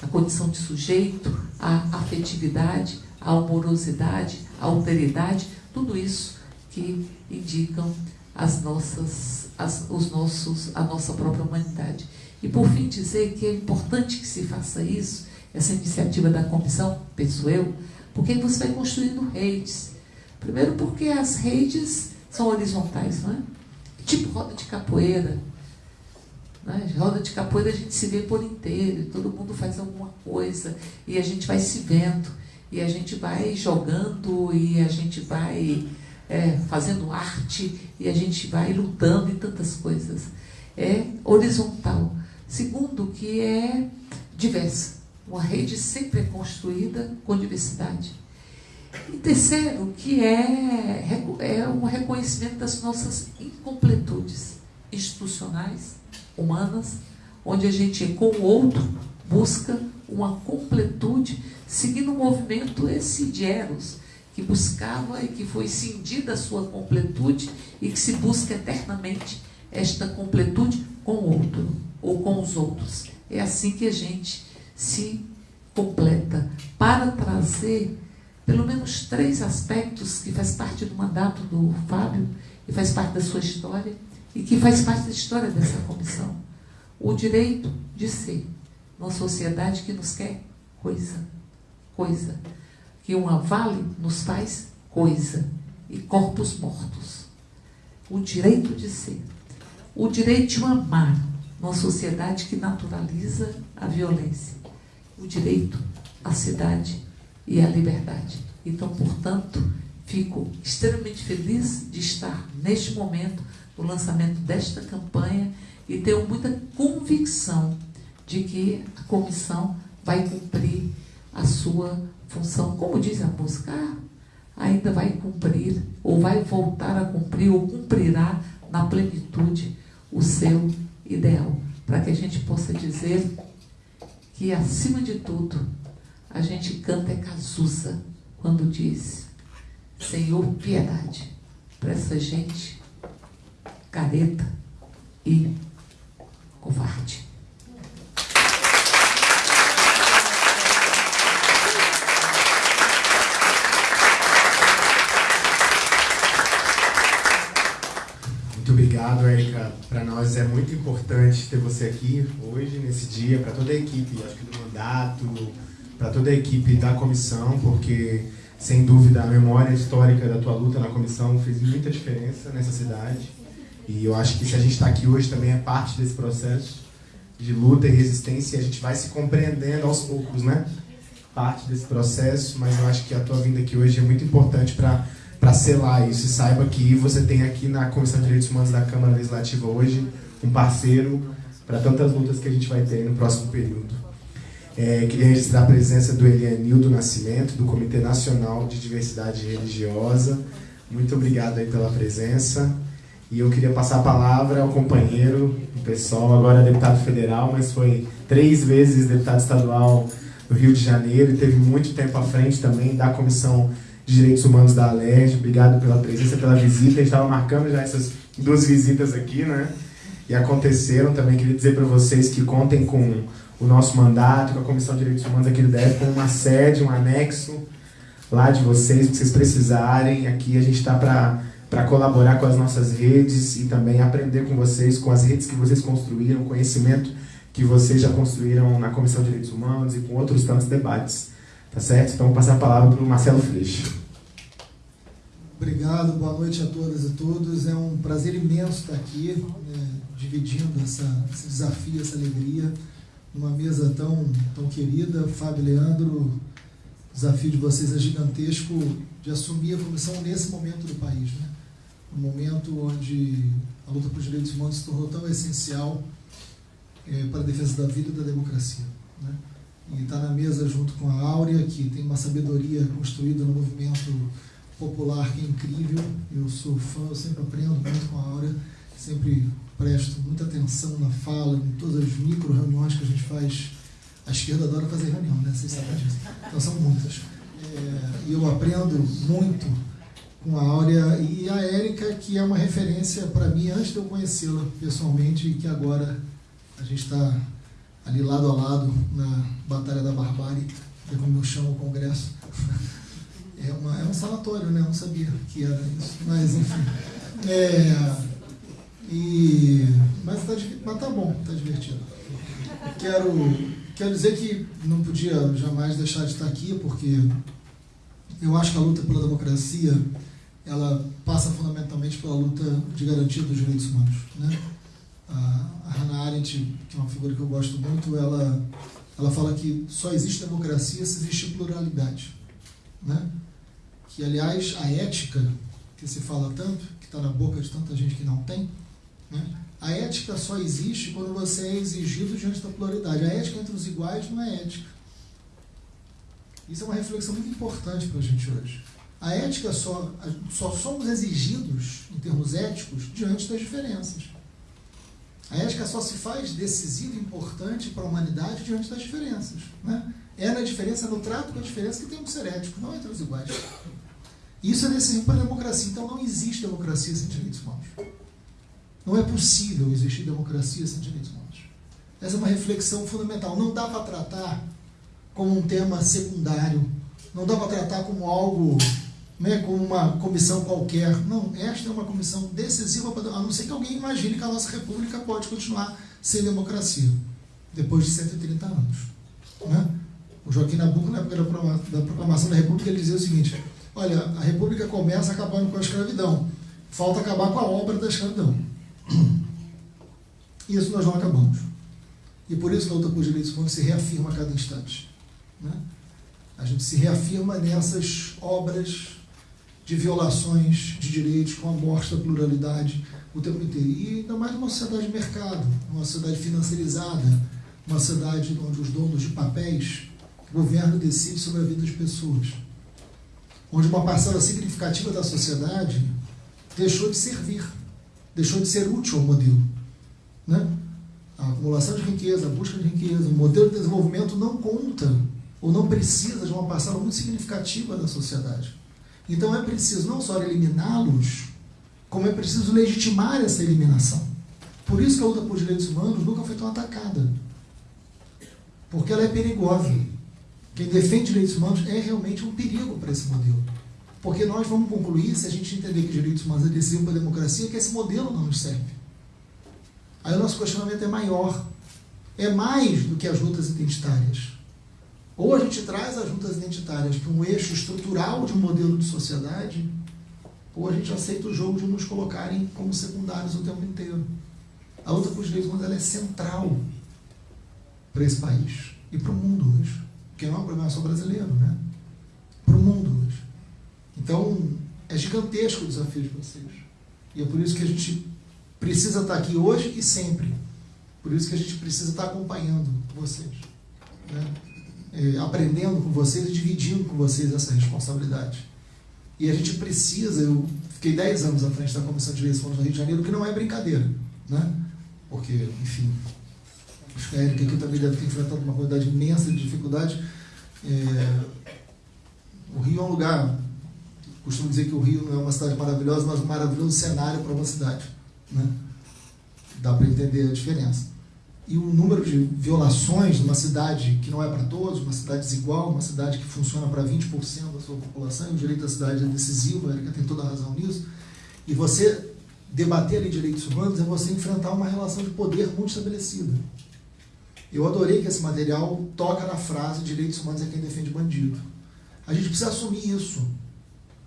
a condição de sujeito, a afetividade, a amorosidade, a alteridade, tudo isso que indicam as nossas, as, os nossos, a nossa própria humanidade. E por fim dizer que é importante que se faça isso, essa iniciativa da comissão, penso eu, porque você vai construindo redes. Primeiro porque as redes são horizontais, não é? Tipo roda de capoeira. Né? Roda de capoeira a gente se vê por inteiro, todo mundo faz alguma coisa, e a gente vai se vendo, e a gente vai jogando, e a gente vai é, fazendo arte, e a gente vai lutando em tantas coisas. É horizontal. Segundo, que é diversa. Uma rede sempre é construída com diversidade. E terceiro, que é, é um reconhecimento das nossas incompletudes institucionais, humanas, onde a gente, com o outro, busca uma completude, seguindo o movimento esse de Eros, que buscava e que foi cindida a sua completude e que se busca eternamente esta completude com o outro ou com os outros. É assim que a gente se completa para trazer pelo menos três aspectos que faz parte do mandato do Fábio e faz parte da sua história e que faz parte da história dessa comissão. O direito de ser numa sociedade que nos quer coisa, coisa, que uma vale nos faz coisa e corpos mortos. O direito de ser, o direito de amar numa sociedade que naturaliza a violência, o direito à cidade e à liberdade. Então, portanto, fico extremamente feliz de estar neste momento no lançamento desta campanha e tenho muita convicção de que a comissão vai cumprir a sua função. Como diz a música, ah, ainda vai cumprir, ou vai voltar a cumprir, ou cumprirá na plenitude o seu ideal, para que a gente possa dizer que, acima de tudo, a gente canta é Cazuza quando diz: Senhor, piedade para essa gente careta e covarde. Muito obrigado, Érica. Para nós é muito importante ter você aqui hoje, nesse dia, para toda a equipe, acho que do mandato, para toda a equipe da comissão, porque, sem dúvida, a memória histórica da tua luta na comissão fez muita diferença nessa cidade. E eu acho que se a gente está aqui hoje também é parte desse processo de luta e resistência, e a gente vai se compreendendo aos poucos, né? Parte desse processo, mas eu acho que a tua vinda aqui hoje é muito importante para para selar isso. E saiba que você tem aqui na Comissão de Direitos Humanos da Câmara Legislativa hoje um parceiro para tantas lutas que a gente vai ter no próximo período. É, queria registrar a presença do Elianildo Nascimento, do Comitê Nacional de Diversidade Religiosa. Muito obrigado aí pela presença. E eu queria passar a palavra ao companheiro, o pessoal, agora deputado federal, mas foi três vezes deputado estadual do Rio de Janeiro e teve muito tempo à frente também da Comissão de Direitos Humanos da Alerj. Obrigado pela presença, pela visita. A gente estava marcando já essas duas visitas aqui, né? E aconteceram também. Queria dizer para vocês que contem com o nosso mandato, com a Comissão de Direitos Humanos aqui do DF, com uma sede, um anexo lá de vocês, que vocês precisarem. Aqui a gente está para para colaborar com as nossas redes e também aprender com vocês, com as redes que vocês construíram, conhecimento que vocês já construíram na Comissão de Direitos Humanos e com outros tantos debates. Tá certo? Então, vou passar a palavra para o Marcelo Freixo. Obrigado, boa noite a todas e todos. É um prazer imenso estar aqui, né, dividindo essa, esse desafio, essa alegria, numa mesa tão, tão querida. Fábio Leandro, o desafio de vocês é gigantesco de assumir a comissão nesse momento do país. Né? Um momento onde a luta por direitos humanos se tornou tão essencial é, para a defesa da vida e da democracia. Né? E está na mesa junto com a Áurea, que tem uma sabedoria construída no movimento popular que é incrível. Eu sou fã, eu sempre aprendo muito com a Áurea, sempre presto muita atenção na fala, em todas as micro reuniões que a gente faz. A esquerda adora fazer reunião, né? Vocês sabem disso. Então são muitas. É, e eu aprendo muito com a Áurea e a Érica, que é uma referência para mim antes de eu conhecê-la pessoalmente e que agora a gente está ali lado a lado na Batalha da Barbárie, que é como eu chamo o Congresso. É, uma, é um sanatório, né? Eu não sabia que era isso, mas enfim. É, e, mas, tá, mas tá bom, tá divertido. Quero, quero dizer que não podia jamais deixar de estar aqui, porque eu acho que a luta pela democracia ela passa fundamentalmente pela luta de garantia dos direitos humanos. Né? A, Hannah Arendt, que é uma figura que eu gosto muito, ela, ela fala que só existe democracia se existe pluralidade. Né? Que, aliás, a ética, que se fala tanto, que está na boca de tanta gente que não tem, né? a ética só existe quando você é exigido diante da pluralidade. A ética entre os iguais não é ética. Isso é uma reflexão muito importante para a gente hoje. A ética só, só somos exigidos, em termos éticos, diante das diferenças. A ética só se faz decisiva e importante para a humanidade diante das diferenças. Né? É na diferença, no trato com a diferença que temos que ser éticos, não entre os iguais. Isso é decisivo para a democracia. Então não existe democracia sem direitos humanos. Não é possível existir democracia sem direitos humanos. Essa é uma reflexão fundamental. Não dá para tratar como um tema secundário. Não dá para tratar como algo né, como uma comissão qualquer. Não, esta é uma comissão decisiva, a não ser que alguém imagine que a nossa república pode continuar sem democracia, depois de 130 anos. Né? O Joaquim Nabuco, na época da proclamação da república, ele dizia o seguinte, olha, a república começa acabando com a escravidão, falta acabar com a obra da escravidão. Isso nós não acabamos. E por isso que a luta por direitos humanos se reafirma a cada instante. Né? A gente se reafirma nessas obras de violações de direitos, com a morte da pluralidade o tempo inteiro. E ainda mais numa sociedade de mercado, uma sociedade financiarizada, uma sociedade onde os donos de papéis, o governo decide sobre a vida das pessoas. Onde uma parcela significativa da sociedade deixou de servir, deixou de ser útil ao modelo. Né? A acumulação de riqueza, a busca de riqueza, o modelo de desenvolvimento não conta ou não precisa de uma parcela muito significativa da sociedade. Então é preciso não só eliminá-los, como é preciso legitimar essa eliminação. Por isso que a luta por direitos humanos nunca foi tão atacada. Porque ela é perigosa. Quem defende direitos humanos é realmente um perigo para esse modelo. Porque nós vamos concluir, se a gente entender que direitos humanos é decisivo para a democracia, que esse modelo não nos serve. Aí o nosso questionamento é maior. É mais do que as lutas identitárias. Ou a gente traz as lutas identitárias para um eixo estrutural de um modelo de sociedade, ou a gente aceita o jogo de nos colocarem como secundários o tempo inteiro. A luta por direitos humanos é central para esse país e para o mundo hoje. Porque não é um problema só brasileiro, né? Para o mundo hoje. Então, é gigantesco o desafio de vocês. E é por isso que a gente precisa estar aqui hoje e sempre. Por isso que a gente precisa estar acompanhando vocês. Né? É, aprendendo com vocês e dividindo com vocês essa responsabilidade. E a gente precisa, eu fiquei 10 anos à frente da Comissão de Eleições no Rio de Janeiro, que não é brincadeira. Né? Porque, enfim, acho que a Erika aqui também deve ter enfrentado uma quantidade imensa de dificuldades. É, o Rio é um lugar, costumo dizer que o Rio não é uma cidade maravilhosa, mas um maravilhoso cenário para uma cidade. Né? Dá para entender a diferença e o número de violações numa cidade que não é para todos, uma cidade desigual, uma cidade que funciona para 20% da sua população, e o direito da cidade é decisivo, a Erika tem toda a razão nisso, e você debater ali direitos humanos é você enfrentar uma relação de poder muito estabelecida. Eu adorei que esse material toca na frase direitos humanos é quem defende bandido. A gente precisa assumir isso.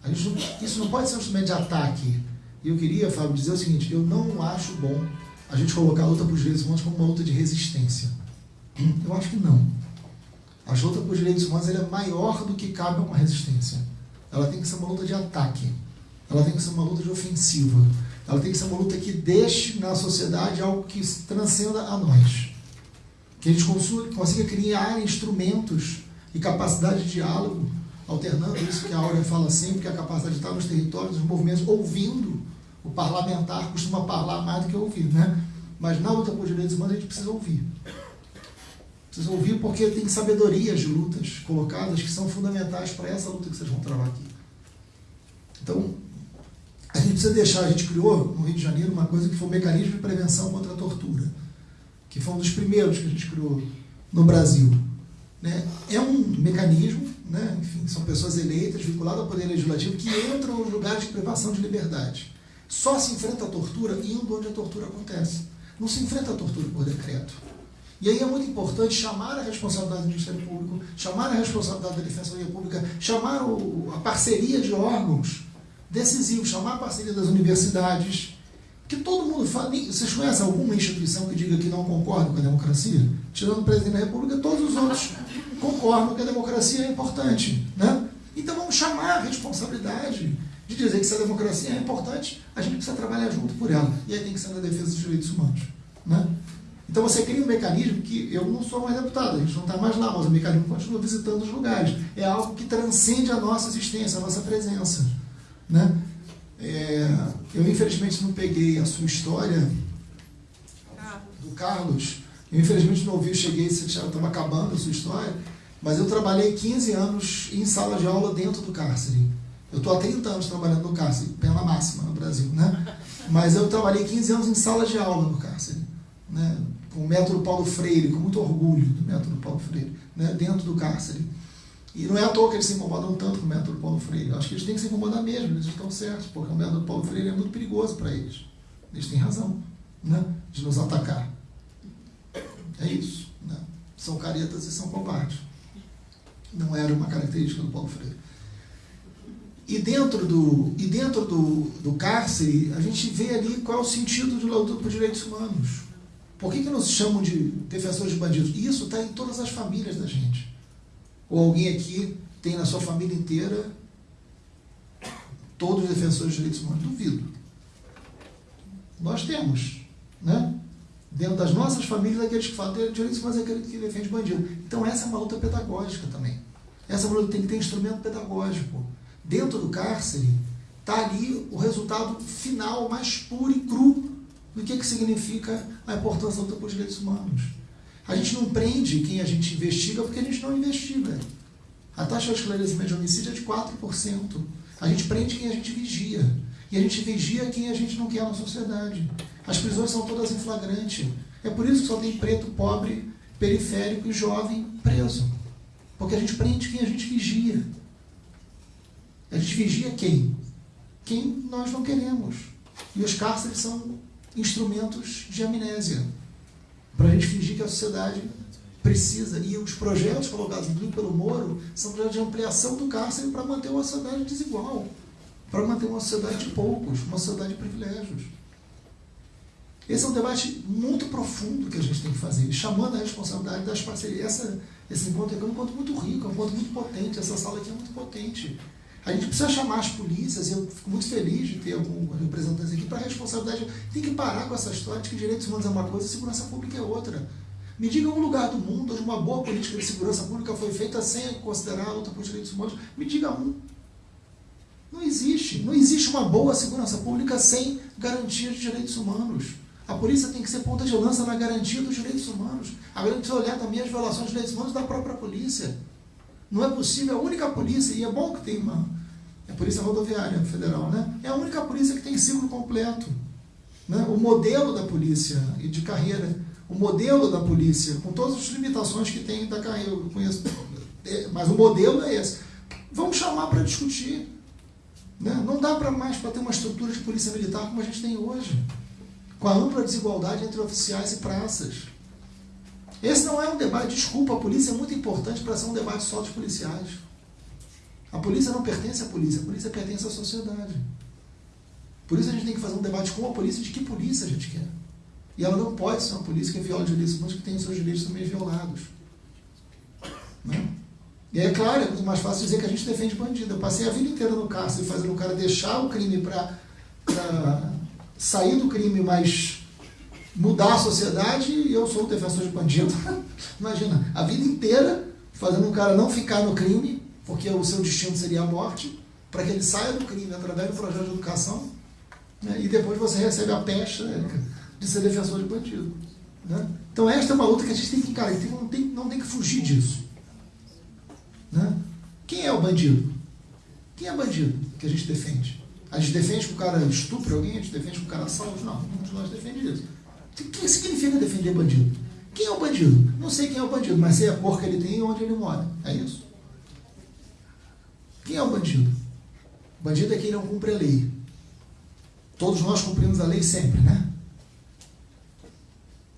Gente isso não pode ser um instrumento de ataque. E eu queria, Fábio, dizer o seguinte, eu não acho bom a gente colocar a luta por direitos humanos como uma luta de resistência. Eu acho que não. A luta por direitos humanos é maior do que cabe a uma resistência. Ela tem que ser uma luta de ataque. Ela tem que ser uma luta de ofensiva. Ela tem que ser uma luta que deixe na sociedade algo que transcenda a nós. Que a gente consiga criar instrumentos e capacidade de diálogo, alternando isso que a Áurea fala sempre, que é a capacidade de estar nos territórios, nos movimentos, ouvindo o parlamentar costuma falar mais do que ouvir, né? Mas na luta por direitos humanos a gente precisa ouvir. Precisa ouvir porque tem sabedorias de lutas colocadas que são fundamentais para essa luta que vocês vão travar aqui. Então, a gente precisa deixar, a gente criou no Rio de Janeiro uma coisa que foi o um mecanismo de prevenção contra a tortura, que foi um dos primeiros que a gente criou no Brasil. Né? É um mecanismo, né? enfim, são pessoas eleitas, vinculadas ao poder legislativo, que entram nos lugares de privação de liberdade. Só se enfrenta a tortura indo onde a tortura acontece. Não se enfrenta a tortura por decreto. E aí é muito importante chamar a responsabilidade do Ministério Público, chamar a responsabilidade da Defensoria Pública, chamar o, a parceria de órgãos decisivos, chamar a parceria das universidades. Que todo mundo fala. Vocês conhecem alguma instituição que diga que não concorda com a democracia? Tirando o presidente da República, todos os outros concordam que a democracia é importante. Né? Então vamos chamar a responsabilidade de dizer que se a democracia é importante, a gente precisa trabalhar junto por ela. E aí tem que ser na defesa dos direitos humanos. Né? Então você cria um mecanismo que eu não sou mais deputado, a gente não está mais lá, mas o mecanismo continua visitando os lugares. É algo que transcende a nossa existência, a nossa presença. Né? É, eu infelizmente não peguei a sua história do Carlos. Eu infelizmente não ouvi, cheguei, você estava acabando a sua história, mas eu trabalhei 15 anos em sala de aula dentro do cárcere. Eu estou há 30 anos trabalhando no cárcere, pena máxima no Brasil, né? Mas eu trabalhei 15 anos em sala de aula no cárcere, né? com o método Paulo Freire, com muito orgulho do método Paulo Freire, né? dentro do cárcere. E não é à toa que eles se incomodam tanto com o método Paulo Freire. Eu acho que eles têm que se incomodar mesmo, eles estão certos, porque o método Paulo Freire é muito perigoso para eles. Eles têm razão né? de nos atacar. É isso. Né? São caretas e são covardes. Não era uma característica do Paulo Freire. E dentro do, e dentro do, do cárcere, a gente vê ali qual é o sentido de luta por direitos humanos. Por que, que nos chamam de defensores de bandidos? Isso está em todas as famílias da gente. Ou alguém aqui tem na sua família inteira todos os defensores de direitos humanos? Duvido. Nós temos, né? Dentro das nossas famílias, aqueles que falam de direitos humanos é aquele que defende bandido. Então essa é uma luta pedagógica também. Essa luta tem que ter instrumento pedagógico dentro do cárcere, está ali o resultado final mais puro e cru do que, que significa a importância da luta direitos humanos. A gente não prende quem a gente investiga porque a gente não investiga. A taxa de esclarecimento de homicídio é de 4%. A gente prende quem a gente vigia. E a gente vigia quem a gente não quer na sociedade. As prisões são todas em flagrante. É por isso que só tem preto, pobre, periférico e jovem preso. Porque a gente prende quem a gente vigia. A gente vigia quem? Quem nós não queremos. E os cárceres são instrumentos de amnésia. Para a gente fingir que a sociedade precisa. E os projetos colocados pelo Moro são projetos de ampliação do cárcere para manter uma sociedade desigual. Para manter uma sociedade de poucos, uma sociedade de privilégios. Esse é um debate muito profundo que a gente tem que fazer, chamando a responsabilidade das parcerias. Essa, esse encontro é um encontro muito rico, é um encontro muito potente, essa sala aqui é muito potente. A gente precisa chamar as polícias, e eu fico muito feliz de ter alguns representantes aqui, para a responsabilidade. Tem que parar com essa história de que direitos humanos é uma coisa e segurança pública é outra. Me diga um lugar do mundo onde uma boa política de segurança pública foi feita sem considerar a luta por direitos humanos. Me diga um. Não existe. Não existe uma boa segurança pública sem garantia de direitos humanos. A polícia tem que ser ponta de lança na garantia dos direitos humanos. A gente precisa olhar também as violações de direitos humanos da própria polícia. Não é possível, a única polícia, e é bom que tem uma. É a Polícia Rodoviária Federal, né? É a única polícia que tem ciclo completo. Né? O modelo da polícia e de carreira, o modelo da polícia, com todas as limitações que tem da carreira, eu conheço, é, mas o modelo é esse. Vamos chamar para discutir. Né? Não dá para mais para ter uma estrutura de polícia militar como a gente tem hoje com a ampla desigualdade entre oficiais e praças. Esse não é um debate, desculpa, a polícia é muito importante para ser um debate só dos policiais. A polícia não pertence à polícia, a polícia pertence à sociedade. Por isso a gente tem que fazer um debate com a polícia de que polícia a gente quer. E ela não pode ser uma polícia que viola direitos humanos, que tem os seus direitos também violados. Né? E é claro, é muito mais fácil dizer que a gente defende bandido. Eu passei a vida inteira no cárcere fazendo o cara deixar o crime para sair do crime, mas mudar a sociedade, e eu sou um defensor de bandido. Imagina, a vida inteira fazendo um cara não ficar no crime, porque o seu destino seria a morte, para que ele saia do crime através do projeto de educação, né? e depois você recebe a pecha Érica, de ser defensor de bandido. Né? Então esta é uma luta que a gente tem que encarar, não, tem, não tem que fugir disso. Né? Quem é o bandido? Quem é bandido que a gente defende? A gente defende que o cara estupre alguém, a gente defende que o cara salve. Não, nenhum de nós defende isso. O que significa defender bandido? Quem é o bandido? Não sei quem é o bandido, mas sei a cor que ele tem e onde ele mora. É isso. Quem é o bandido? O bandido é quem não cumpre a lei. Todos nós cumprimos a lei sempre, né?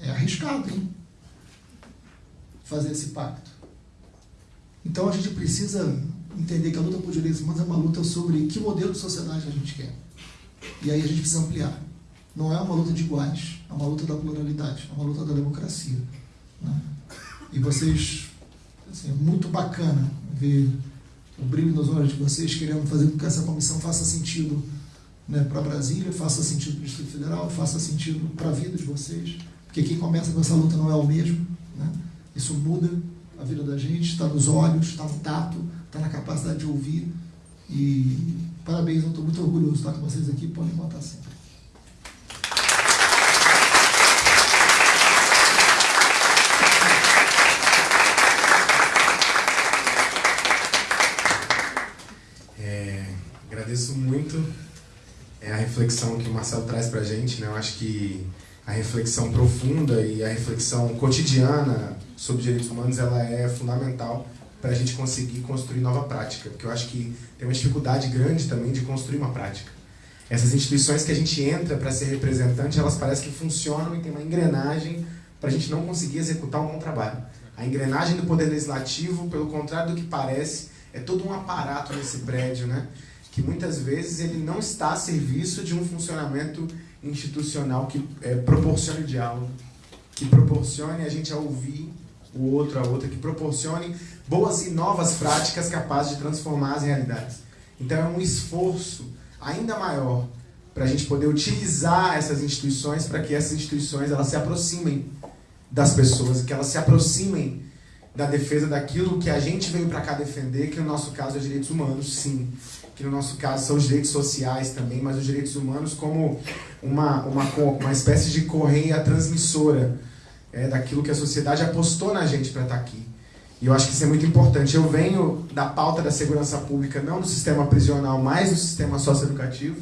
É arriscado, hein? Fazer esse pacto. Então a gente precisa entender que a luta por direitos humanos é uma luta sobre que modelo de sociedade a gente quer. E aí a gente precisa ampliar. Não é uma luta de iguais, é uma luta da pluralidade, é uma luta da democracia. Né? E vocês, assim, é muito bacana ver o brilho nos olhos de vocês querendo fazer com que essa comissão faça sentido né, para Brasília, faça sentido para o Distrito Federal, faça sentido para a vida de vocês, porque quem começa com essa luta não é o mesmo. Né? Isso muda a vida da gente, está nos olhos, está no tato, está na capacidade de ouvir. E parabéns, eu estou muito orgulhoso de estar com vocês aqui. Podem botar assim. É, agradeço muito é, a reflexão que o Marcelo traz para a gente. Né? Eu acho que a reflexão profunda e a reflexão cotidiana sobre direitos humanos ela é fundamental para a gente conseguir construir nova prática, porque eu acho que tem uma dificuldade grande também de construir uma prática. Essas instituições que a gente entra para ser representante, elas parecem que funcionam e tem uma engrenagem para a gente não conseguir executar um bom trabalho. A engrenagem do Poder Legislativo, pelo contrário do que parece, é todo um aparato nesse prédio, né? Que muitas vezes ele não está a serviço de um funcionamento institucional que é, proporcione diálogo, que proporcione a gente a ouvir o outro, a outra, que proporcione boas e novas práticas capazes de transformar as realidades. Então é um esforço ainda maior para a gente poder utilizar essas instituições para que essas instituições elas se aproximem das pessoas, que elas se aproximem da defesa daquilo que a gente veio para cá defender, que no nosso caso é direitos humanos, sim. Que no nosso caso são os direitos sociais também, mas os direitos humanos como uma, uma, uma espécie de correia transmissora é, daquilo que a sociedade apostou na gente para estar tá aqui. E eu acho que isso é muito importante. Eu venho da pauta da segurança pública, não do sistema prisional, mas do sistema socioeducativo,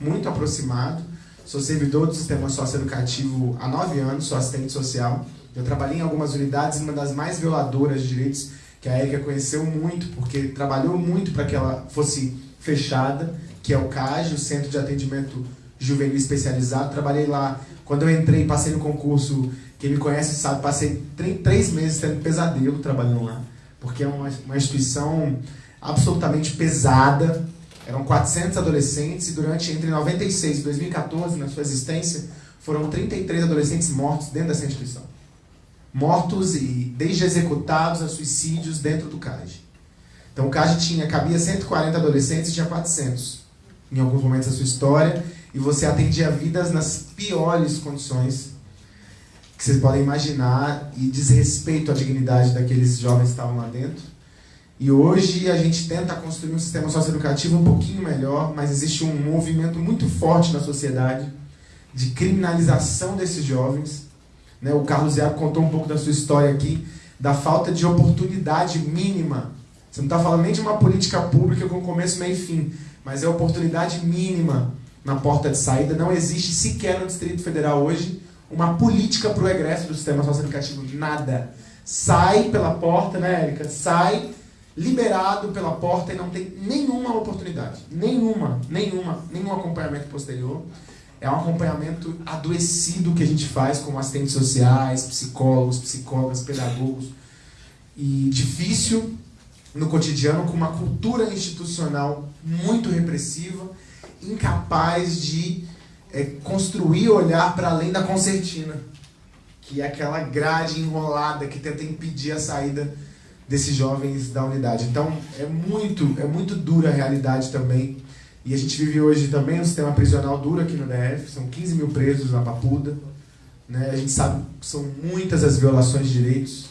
muito aproximado. Sou servidor do sistema socioeducativo há nove anos, sou assistente social. Eu trabalhei em algumas unidades, uma das mais violadoras de direitos que a Erika conheceu muito, porque trabalhou muito para que ela fosse fechada, que é o CAG, o Centro de Atendimento Juvenil Especializado. Trabalhei lá, quando eu entrei, passei no concurso, quem me conhece sabe, passei três meses tendo pesadelo trabalhando lá, porque é uma, uma instituição absolutamente pesada, eram 400 adolescentes e durante entre 96 e 2014, na sua existência, foram 33 adolescentes mortos dentro dessa instituição. Mortos e desde executados a suicídios dentro do CAG. Então o CAG tinha, cabia 140 adolescentes e tinha 400 em alguns momentos da sua história e você atendia vidas nas piores condições que vocês podem imaginar e desrespeito à dignidade daqueles jovens que estavam lá dentro. E hoje a gente tenta construir um sistema socioeducativo um pouquinho melhor, mas existe um movimento muito forte na sociedade de criminalização desses jovens. Né? O Carlos Iago contou um pouco da sua história aqui, da falta de oportunidade mínima. Você não está falando nem de uma política pública com começo, meio e fim, mas é oportunidade mínima na porta de saída. Não existe sequer no Distrito Federal hoje uma política para o egresso do sistema socioeducativo. Nada. Sai pela porta, né, Érica? Sai liberado pela porta e não tem nenhuma oportunidade, nenhuma, nenhuma, nenhum acompanhamento posterior. É um acompanhamento adoecido que a gente faz com assistentes sociais, psicólogos, psicólogas, pedagogos. E difícil no cotidiano, com uma cultura institucional muito repressiva, incapaz de é, construir olhar para além da concertina, que é aquela grade enrolada que tenta impedir a saída desses jovens da unidade. Então é muito, é muito dura a realidade também. E a gente vive hoje também um sistema prisional duro aqui no DF, são 15 mil presos na Papuda. Né? A gente sabe que são muitas as violações de direitos,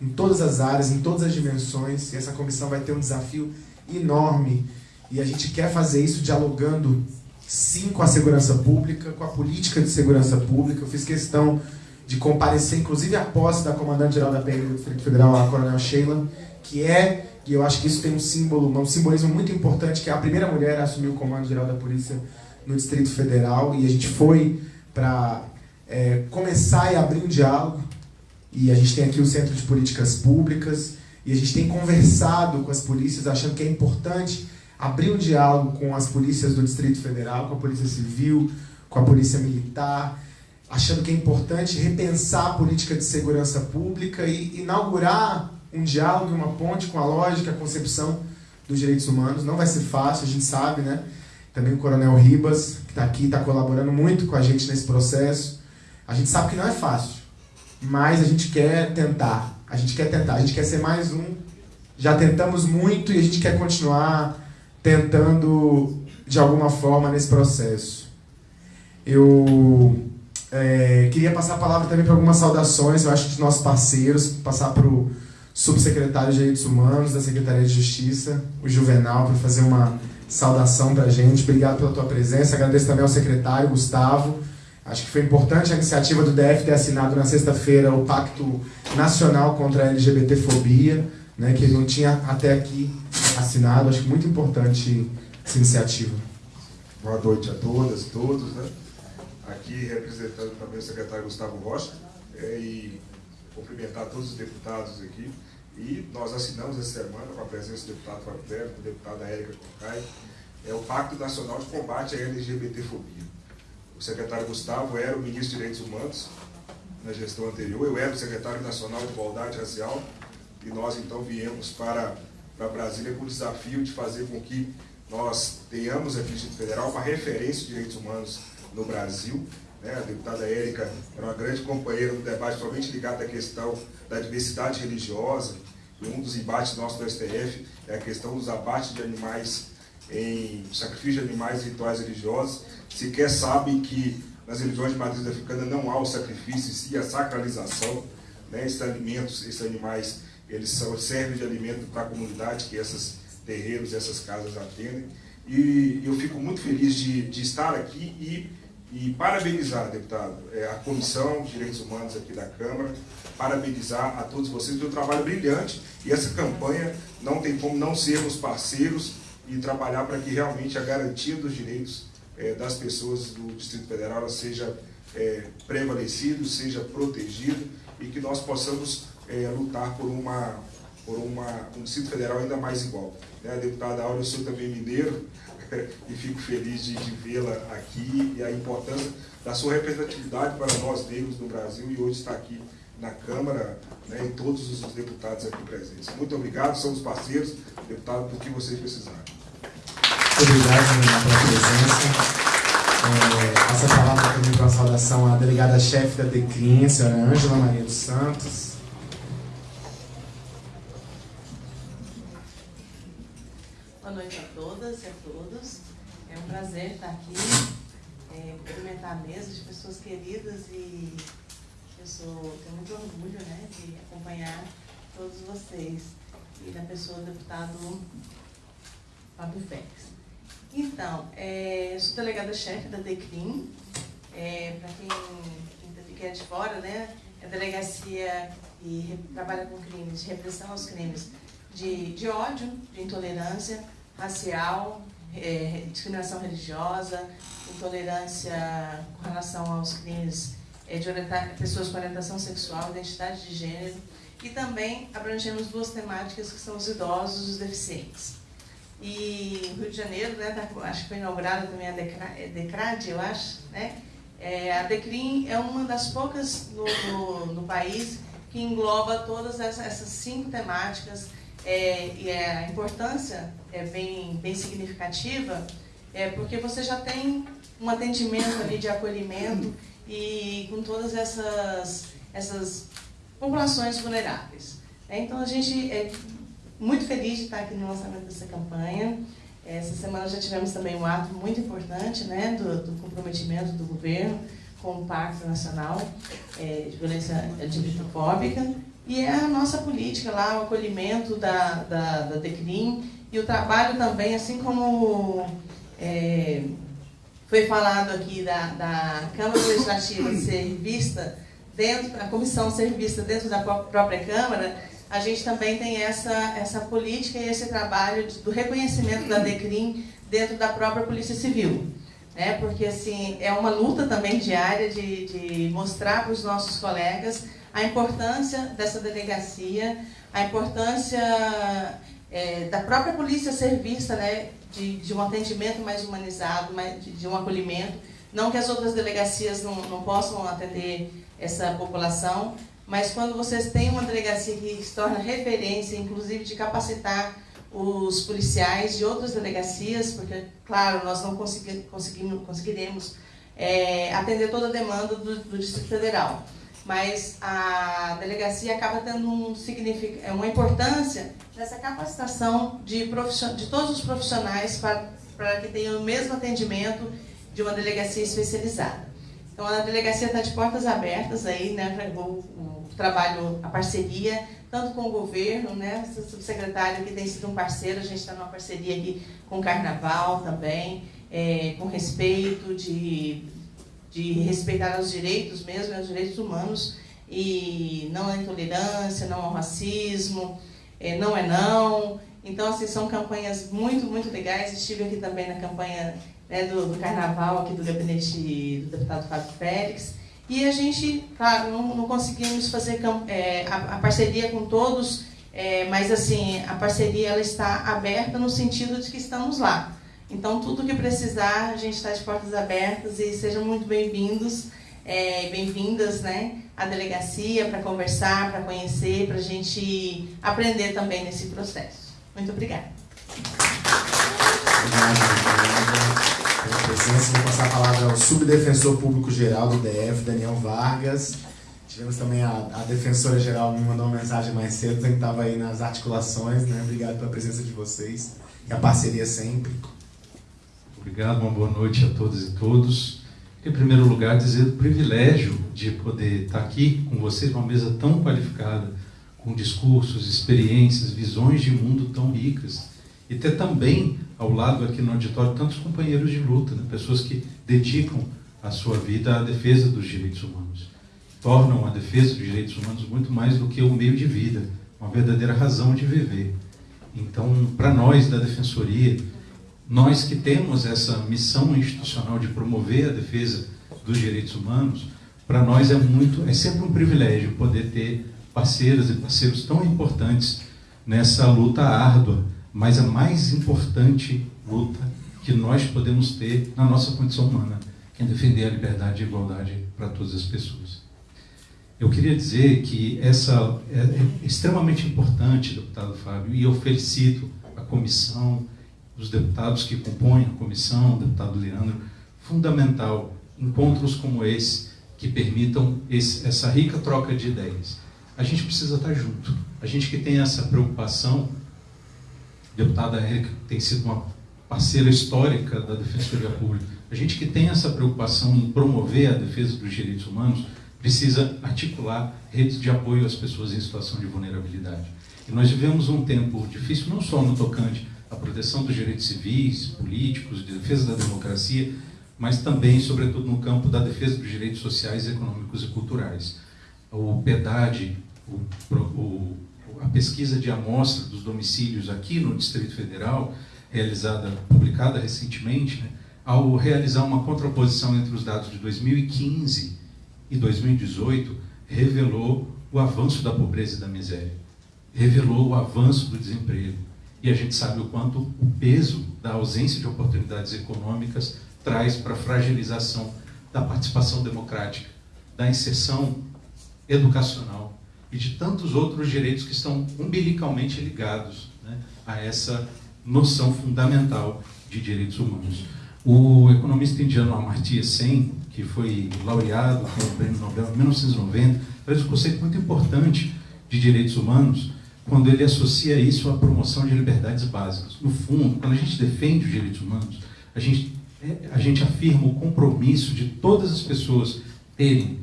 em todas as áreas, em todas as dimensões, e essa comissão vai ter um desafio enorme. E a gente quer fazer isso dialogando, sim, com a segurança pública, com a política de segurança pública. Eu fiz questão de comparecer, inclusive a posse da comandante-geral da PM do Distrito Federal, a Coronel Sheila, que é, e eu acho que isso tem um símbolo, um simbolismo muito importante, que é a primeira mulher a assumir o comando-geral da Polícia no Distrito Federal, e a gente foi para é, começar e abrir um diálogo, e a gente tem aqui o Centro de Políticas Públicas, e a gente tem conversado com as polícias, achando que é importante abrir um diálogo com as polícias do Distrito Federal, com a Polícia Civil, com a Polícia Militar, achando que é importante repensar a política de segurança pública e inaugurar um diálogo, uma ponte com a lógica, a concepção dos direitos humanos. Não vai ser fácil, a gente sabe, né? Também o Coronel Ribas, que está aqui, está colaborando muito com a gente nesse processo. A gente sabe que não é fácil, mas a gente quer tentar. A gente quer tentar, a gente quer ser mais um. Já tentamos muito e a gente quer continuar tentando de alguma forma nesse processo. Eu é, queria passar a palavra também para algumas saudações, eu acho, dos nossos parceiros, passar para o subsecretário de Direitos Humanos da Secretaria de Justiça, o Juvenal, para fazer uma saudação para a gente. Obrigado pela tua presença. Agradeço também ao secretário, Gustavo. Acho que foi importante a iniciativa do DF ter assinado na sexta-feira o Pacto Nacional contra a LGBTfobia, né, que ele não tinha até aqui assinado. Acho muito importante essa iniciativa. Boa noite a todas todos. Né? aqui representando também o secretário Gustavo Rocha é, e cumprimentar todos os deputados aqui. E nós assinamos essa semana, com a presença do deputado Fábio Pérez, da deputada Érica Concai, é o Pacto Nacional de Combate à LGBTfobia. O secretário Gustavo era o ministro de Direitos Humanos na gestão anterior, eu era o secretário nacional de Igualdade Racial e nós então viemos para, para Brasília com o desafio de fazer com que nós tenhamos aqui no Distrito Federal uma referência de direitos humanos no Brasil. Né? A deputada Érica era uma grande companheira no debate, somente ligado à questão da diversidade religiosa. E um dos embates nossos do STF é a questão dos abates de animais em sacrifício de animais em rituais religiosos. Sequer sabem que nas religiões de matriz africana não há o sacrifício, sim a sacralização. Né? Esses alimentos, esses animais, eles são, servem de alimento para a comunidade que esses terreiros, essas casas atendem. E eu fico muito feliz de, de estar aqui e, e parabenizar, deputado, é, a Comissão de Direitos Humanos aqui da Câmara, parabenizar a todos vocês pelo trabalho brilhante e essa campanha não tem como não sermos parceiros e trabalhar para que realmente a garantia dos direitos é, das pessoas do Distrito Federal seja é, prevalecido, seja protegido e que nós possamos é, lutar por, uma, por uma, um Distrito Federal ainda mais igual. Né, deputada Áurea, eu sou também mineiro e fico feliz de, de vê-la aqui e a importância da sua representatividade para nós negros no Brasil e hoje está aqui na Câmara né, e todos os deputados aqui presentes. Muito obrigado, somos parceiros, deputado, do que vocês precisarem. Obrigado pela presença. É, passa a palavra também para a saudação à delegada-chefe da DECRIM, a senhora Ângela Maria dos Santos. Boa noite a todas e a todos. É um prazer estar aqui, é, cumprimentar a mesa de pessoas queridas e eu sou, tenho muito orgulho né, de acompanhar todos vocês e da pessoa do deputado Fábio Félix. Então, é, sou delegada-chefe da DECRIM, é, para quem, quem é de fora, né, é a delegacia que trabalha com crimes de repressão aos crimes de, de ódio, de intolerância racial, é, discriminação religiosa, intolerância com relação aos crimes é, de pessoas com orientação sexual, identidade de gênero, e também abrangemos duas temáticas que são os idosos e os deficientes. E Rio de Janeiro, né, tá, acho que foi inaugurada também a Decrad, eu acho, né? É, a Decrim é uma das poucas no, no, no país que engloba todas essas, cinco temáticas é, e a importância é bem, bem significativa, é porque você já tem um atendimento ali de acolhimento e com todas essas, essas populações vulneráveis. É, então a gente é muito feliz de estar aqui no lançamento dessa campanha. Essa semana já tivemos também um ato muito importante né, do, do comprometimento do governo com o Pacto Nacional é, de Violência LGBTfóbica e é a nossa política lá, o acolhimento da, da, da DECRIM e o trabalho também, assim como é, foi falado aqui da, da Câmara Legislativa ser vista dentro, a comissão ser vista dentro da própria Câmara, a gente também tem essa, essa política e esse trabalho de, do reconhecimento da DECRIM dentro da própria Polícia Civil. Né? Porque assim, é uma luta também diária de, de mostrar para os nossos colegas a importância dessa delegacia, a importância é, da própria polícia ser vista né, de, de um atendimento mais humanizado, mais, de, de um acolhimento. Não que as outras delegacias não, não possam atender essa população, mas quando vocês têm uma delegacia que se torna referência, inclusive de capacitar os policiais de outras delegacias, porque, claro, nós não consegui, conseguiremos é, atender toda a demanda do, do, Distrito Federal. Mas a delegacia acaba tendo um é uma importância nessa capacitação de, de todos os profissionais para, que tenham o mesmo atendimento de uma delegacia especializada. Então a delegacia está de portas abertas aí, né, para o, trabalho, a parceria, tanto com o governo, né, o subsecretário que tem sido um parceiro, a gente está numa parceria aqui com o Carnaval também, é, com respeito de, de respeitar os direitos mesmo, né, os direitos humanos, e não é intolerância, não ao racismo, é, não é não. Então, assim, são campanhas muito, muito legais. Estive aqui também na campanha né, do, do, carnaval aqui do gabinete do deputado Fábio Félix. E a gente, claro, não, não conseguimos fazer é, a, a, parceria com todos, é, mas assim, a parceria ela está aberta no sentido de que estamos lá. Então, tudo que precisar, a gente está de portas abertas e sejam muito bem-vindos, é, bem-vindas né, à delegacia para conversar, para conhecer, para a gente aprender também nesse processo. Muito obrigada. Obrigado, presença. Vou passar a palavra ao subdefensor público geral do DF, Daniel Vargas. Tivemos também a, a defensora geral me mandou uma mensagem mais cedo, que estava aí nas articulações. Né? Obrigado pela presença de vocês e a parceria sempre. Obrigado, uma boa noite a todas e todos. Em primeiro lugar, dizer o privilégio de poder estar aqui com vocês, uma mesa tão qualificada, com discursos, experiências, visões de mundo tão ricas e ter também ao lado aqui no auditório tantos companheiros de luta, né? pessoas que dedicam a sua vida à defesa dos direitos humanos. Tornam a defesa dos direitos humanos muito mais do que o meio de vida, uma verdadeira razão de viver. Então, para nós da Defensoria, nós que temos essa missão institucional de promover a defesa dos direitos humanos, para nós é muito, é sempre um privilégio poder ter parceiras e parceiros tão importantes nessa luta árdua, mas a mais importante luta que nós podemos ter na nossa condição humana, que é defender a liberdade e a igualdade para todas as pessoas. Eu queria dizer que essa é, é extremamente importante, deputado Fábio, e eu felicito a comissão, os deputados que compõem a comissão, o deputado Leandro, fundamental encontros como esse que permitam esse, essa rica troca de ideias. A gente precisa estar junto. A gente que tem essa preocupação, deputada Érica tem sido uma parceira histórica da Defensoria Pública, a gente que tem essa preocupação em promover a defesa dos direitos humanos, precisa articular redes de apoio às pessoas em situação de vulnerabilidade. E nós vivemos um tempo difícil, não só no tocante à proteção dos direitos civis, políticos, de defesa da democracia, mas também, sobretudo, no campo da defesa dos direitos sociais, econômicos e culturais. O PEDAD, o, o, a pesquisa de amostra dos domicílios aqui no Distrito Federal, realizada, publicada recentemente, né, ao realizar uma contraposição entre os dados de 2015 e 2018, revelou o avanço da pobreza e da miséria, revelou o avanço do desemprego. E a gente sabe o quanto o peso da ausência de oportunidades econômicas traz para a fragilização da participação democrática, da inserção educacional e de tantos outros direitos que estão umbilicalmente ligados né, a essa noção fundamental de direitos humanos. O economista indiano Amartya Sen, que foi laureado com o Prêmio Nobel em 1990, traz um conceito muito importante de direitos humanos quando ele associa isso à promoção de liberdades básicas. No fundo, quando a gente defende os direitos humanos, a gente, a gente afirma o compromisso de todas as pessoas terem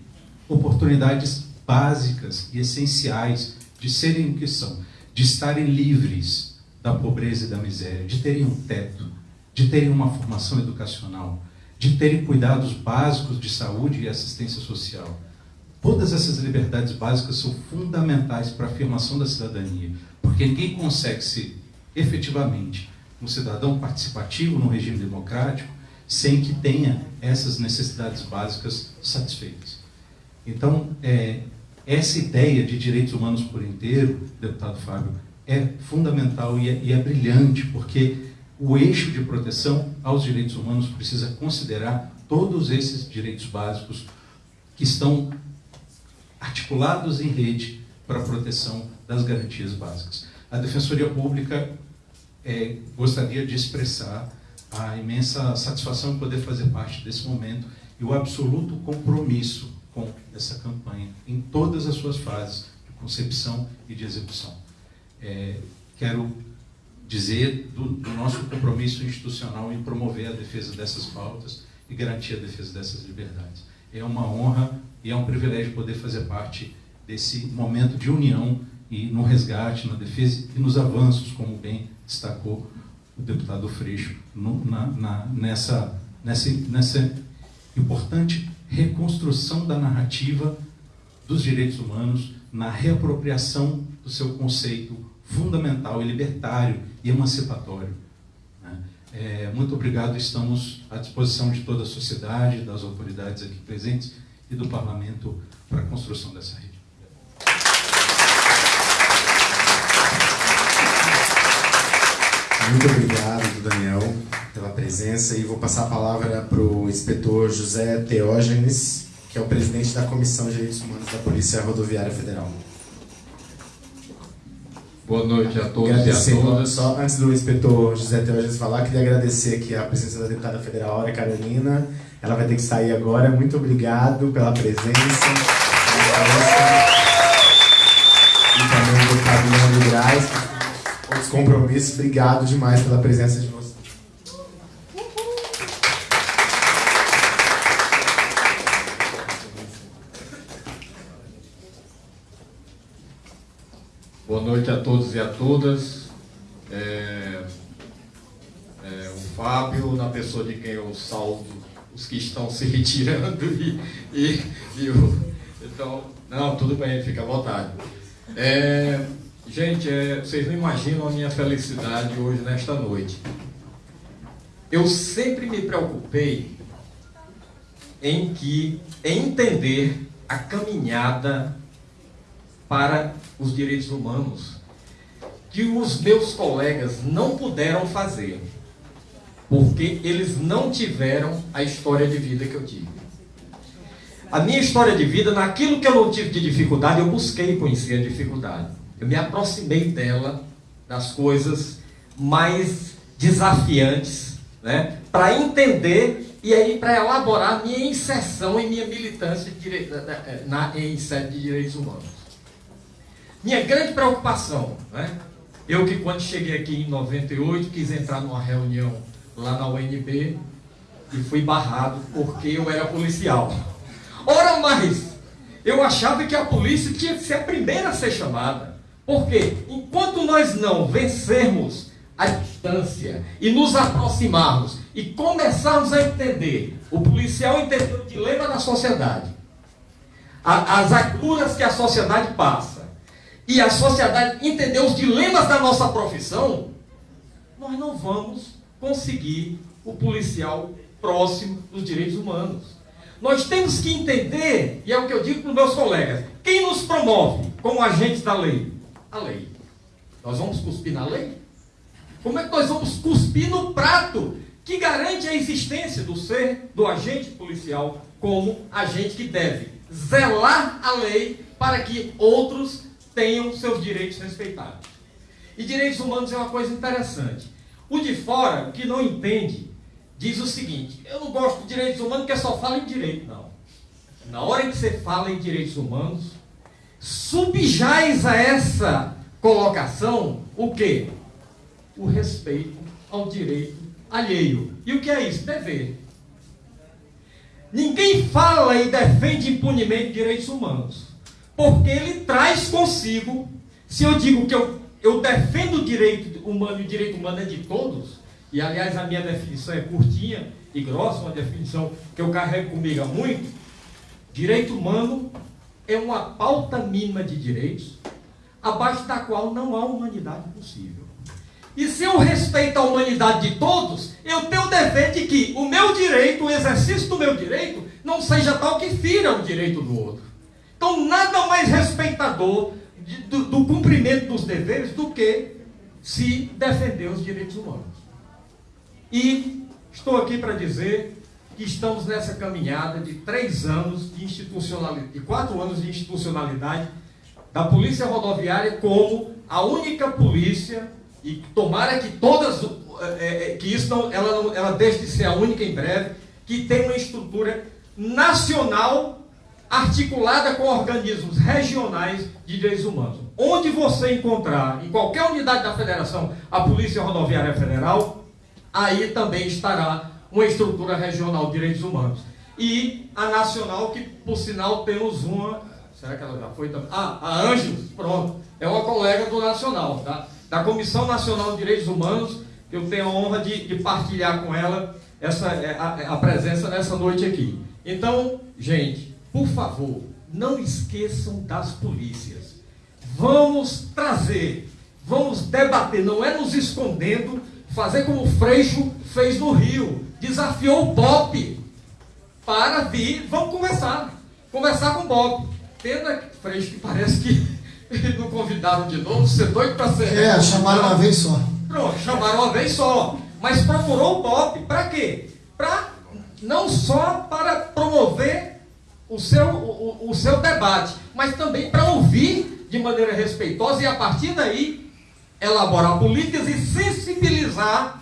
oportunidades básicas e essenciais de serem o que são, de estarem livres da pobreza e da miséria, de terem um teto, de terem uma formação educacional, de terem cuidados básicos de saúde e assistência social. Todas essas liberdades básicas são fundamentais para a afirmação da cidadania, porque ninguém consegue ser efetivamente um cidadão participativo no regime democrático sem que tenha essas necessidades básicas satisfeitas. Então, é, essa ideia de direitos humanos por inteiro, deputado Fábio, é fundamental e é, e é brilhante, porque o eixo de proteção aos direitos humanos precisa considerar todos esses direitos básicos que estão articulados em rede para a proteção das garantias básicas. A Defensoria Pública é, gostaria de expressar a imensa satisfação de poder fazer parte desse momento e o absoluto compromisso com essa campanha em todas as suas fases de concepção e de execução. É, quero dizer do, do, nosso compromisso institucional em promover a defesa dessas pautas e garantir a defesa dessas liberdades. É uma honra e é um privilégio poder fazer parte desse momento de união e no resgate, na defesa e nos avanços, como bem destacou o deputado Freixo, no, na, na, nessa, nessa, nessa importante reconstrução da narrativa dos direitos humanos, na reapropriação do seu conceito fundamental e libertário e emancipatório. Né? É, muito obrigado, estamos à disposição de toda a sociedade, das autoridades aqui presentes e do Parlamento para a construção dessa rede. Muito obrigado, Daniel, pela presença e vou passar a palavra para o inspetor José Teógenes, que é o presidente da Comissão de Direitos Humanos da Polícia Rodoviária Federal. Boa noite a todos e a todas. Só antes do inspetor José Teógenes falar, queria agradecer aqui a presença da deputada federal Aura Carolina. Ela vai ter que sair agora. Muito obrigado pela presença. Outros compromissos. Obrigado demais pela presença de vocês. Boa noite a todos e a todas. É, Senhor na pessoa de quem eu salvo os que estão se retirando e, e, e o, então, não, tudo bem, fica à vontade. É, gente, é, vocês não imaginam a minha felicidade hoje nesta noite. Eu sempre me preocupei em que em entender a caminhada para os direitos humanos que os meus colegas não puderam fazer, porque eles não tiveram a história de vida que eu tive. A minha história de vida, naquilo que eu não tive de dificuldade, eu busquei conhecer a dificuldade. Eu me aproximei dela, das coisas mais desafiantes, né, para entender e aí para elaborar minha inserção e minha militância de, na, na, em sede de direitos humanos. Minha grande preocupação, né, eu que quando cheguei aqui em 98 quis entrar numa reunião lá na UNB e fui barrado porque eu era policial. Ora mais, eu achava que a polícia tinha que ser a primeira a ser chamada. Porque enquanto nós não vencermos a distância e nos aproximarmos e começarmos a entender, o policial entender o dilema da sociedade, as agruras que a sociedade passa, e a sociedade entender os dilemas da nossa profissão, nós não vamos conseguir o policial próximo dos direitos humanos. Nós temos que entender, e é o que eu digo para os meus colegas, quem nos promove como agentes da lei? A lei. Nós vamos cuspir na lei? Como é que nós vamos cuspir no prato que garante a existência do ser, do agente policial, como agente que deve zelar a lei para que outros tenham seus direitos respeitados? E direitos humanos é uma coisa interessante. O de fora, que não entende, diz o seguinte: eu não gosto de direitos humanos porque só fala em direito. Não. Na hora que você fala em direitos humanos, subjaz a essa colocação o quê? O respeito ao direito alheio. E o que é isso? Dever. Ninguém fala e defende impunemente direitos humanos, porque ele traz consigo, se eu digo que eu, eu defendo o direito humano e o direito humano é de todos, e aliás a minha definição é curtinha e grossa, uma definição que eu carrego comigo há muito. Direito humano é uma pauta mínima de direitos, abaixo da qual não há humanidade possível. E se eu respeito a humanidade de todos, eu tenho o dever de que o meu direito, o exercício do meu direito, não seja tal que fira o direito do outro. Então, nada mais respeitador de, do, do cumprimento dos deveres do que se defender os direitos humanos. E estou aqui para dizer que estamos nessa caminhada de três anos de institucionalidade, de quatro anos de institucionalidade da Polícia Rodoviária como a única polícia, e tomara que todas, é, é, que isso não, ela, não, ela deixe de ser a única em breve, que tem uma estrutura nacional articulada com organismos regionais de direitos humanos. Onde você encontrar, em qualquer unidade da federação, a Polícia Rodoviária Federal, aí também estará uma estrutura regional de direitos humanos. E a nacional, que por sinal temos uma. Será que ela já foi também? Ah, a Ângelos, pronto. É uma colega do Nacional, tá? da Comissão Nacional de Direitos Humanos, que eu tenho a honra de, de partilhar com ela essa, é, a, a presença nessa noite aqui. Então, gente, por favor, não esqueçam das polícias. Vamos trazer, vamos debater, não é nos escondendo, fazer como o Freixo fez no Rio, desafiou o Bob para vir, vamos conversar, conversar com o Bob. Pena, Freixo, que parece que não convidaram de novo, você é doido para ser. É, chamaram uma vez só. Pronto, chamaram uma vez só. Mas procurou o Bob para quê? Para não só para promover o seu, o, o seu debate, mas também para ouvir de maneira respeitosa e a partir daí elaborar políticas e sensibilizar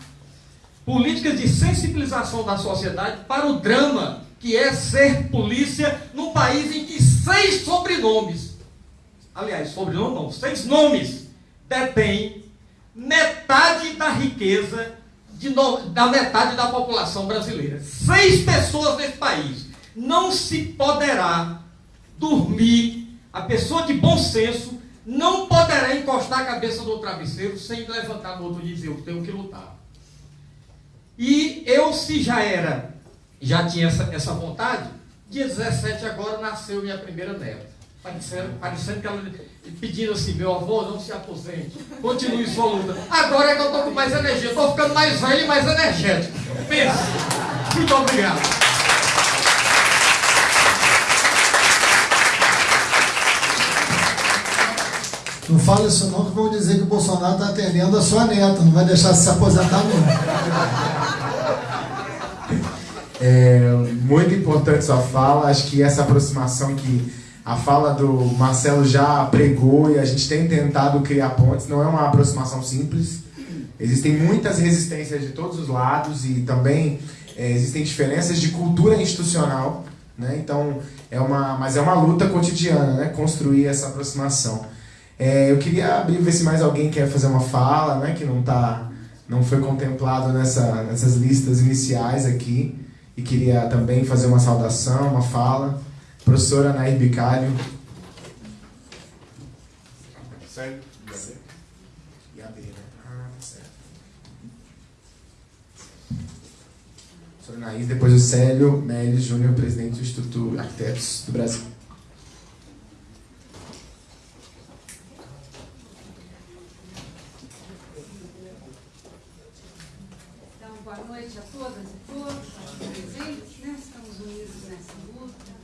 políticas de sensibilização da sociedade para o drama que é ser polícia num país em que seis sobrenomes, aliás, sobrenome não, seis nomes, detêm metade da riqueza no, da metade da população brasileira. Seis pessoas nesse país. Não se poderá dormir, a pessoa de bom senso não poderá encostar a cabeça no travesseiro sem levantar no outro e dizer: Eu tenho que lutar. E eu, se já era, já tinha essa, essa vontade, dia 17 agora nasceu minha primeira neta. Parecendo, parecendo que ela pedindo assim, meu avô, não se aposente, continue sua luta. Agora é que eu estou com mais energia, estou ficando mais velho e mais energético. Pensa. Muito obrigado. Não fala isso não, que vão dizer que o Bolsonaro está atendendo a sua neta, não vai deixar se aposentar não. É muito importante sua fala, acho que essa aproximação que a fala do Marcelo já pregou e a gente tem tentado criar pontes, não é uma aproximação simples. Existem muitas resistências de todos os lados e também é, existem diferenças de cultura institucional, né? Então, é uma, mas é uma luta cotidiana, né? Construir essa aproximação. É, eu queria abrir ver se mais alguém quer fazer uma fala, né? Que não tá, não foi contemplado nessa, nessas listas iniciais aqui e queria também fazer uma saudação, uma fala. Professora Nair Bicário. Sério? E a B, né? Ah, tá certo. Professora Nair, depois o Célio Melis Júnior, presidente do Instituto Arquitetos do Brasil. Então, boa noite a todas e todos, aqui presentes, né? Estamos unidos nessa luta.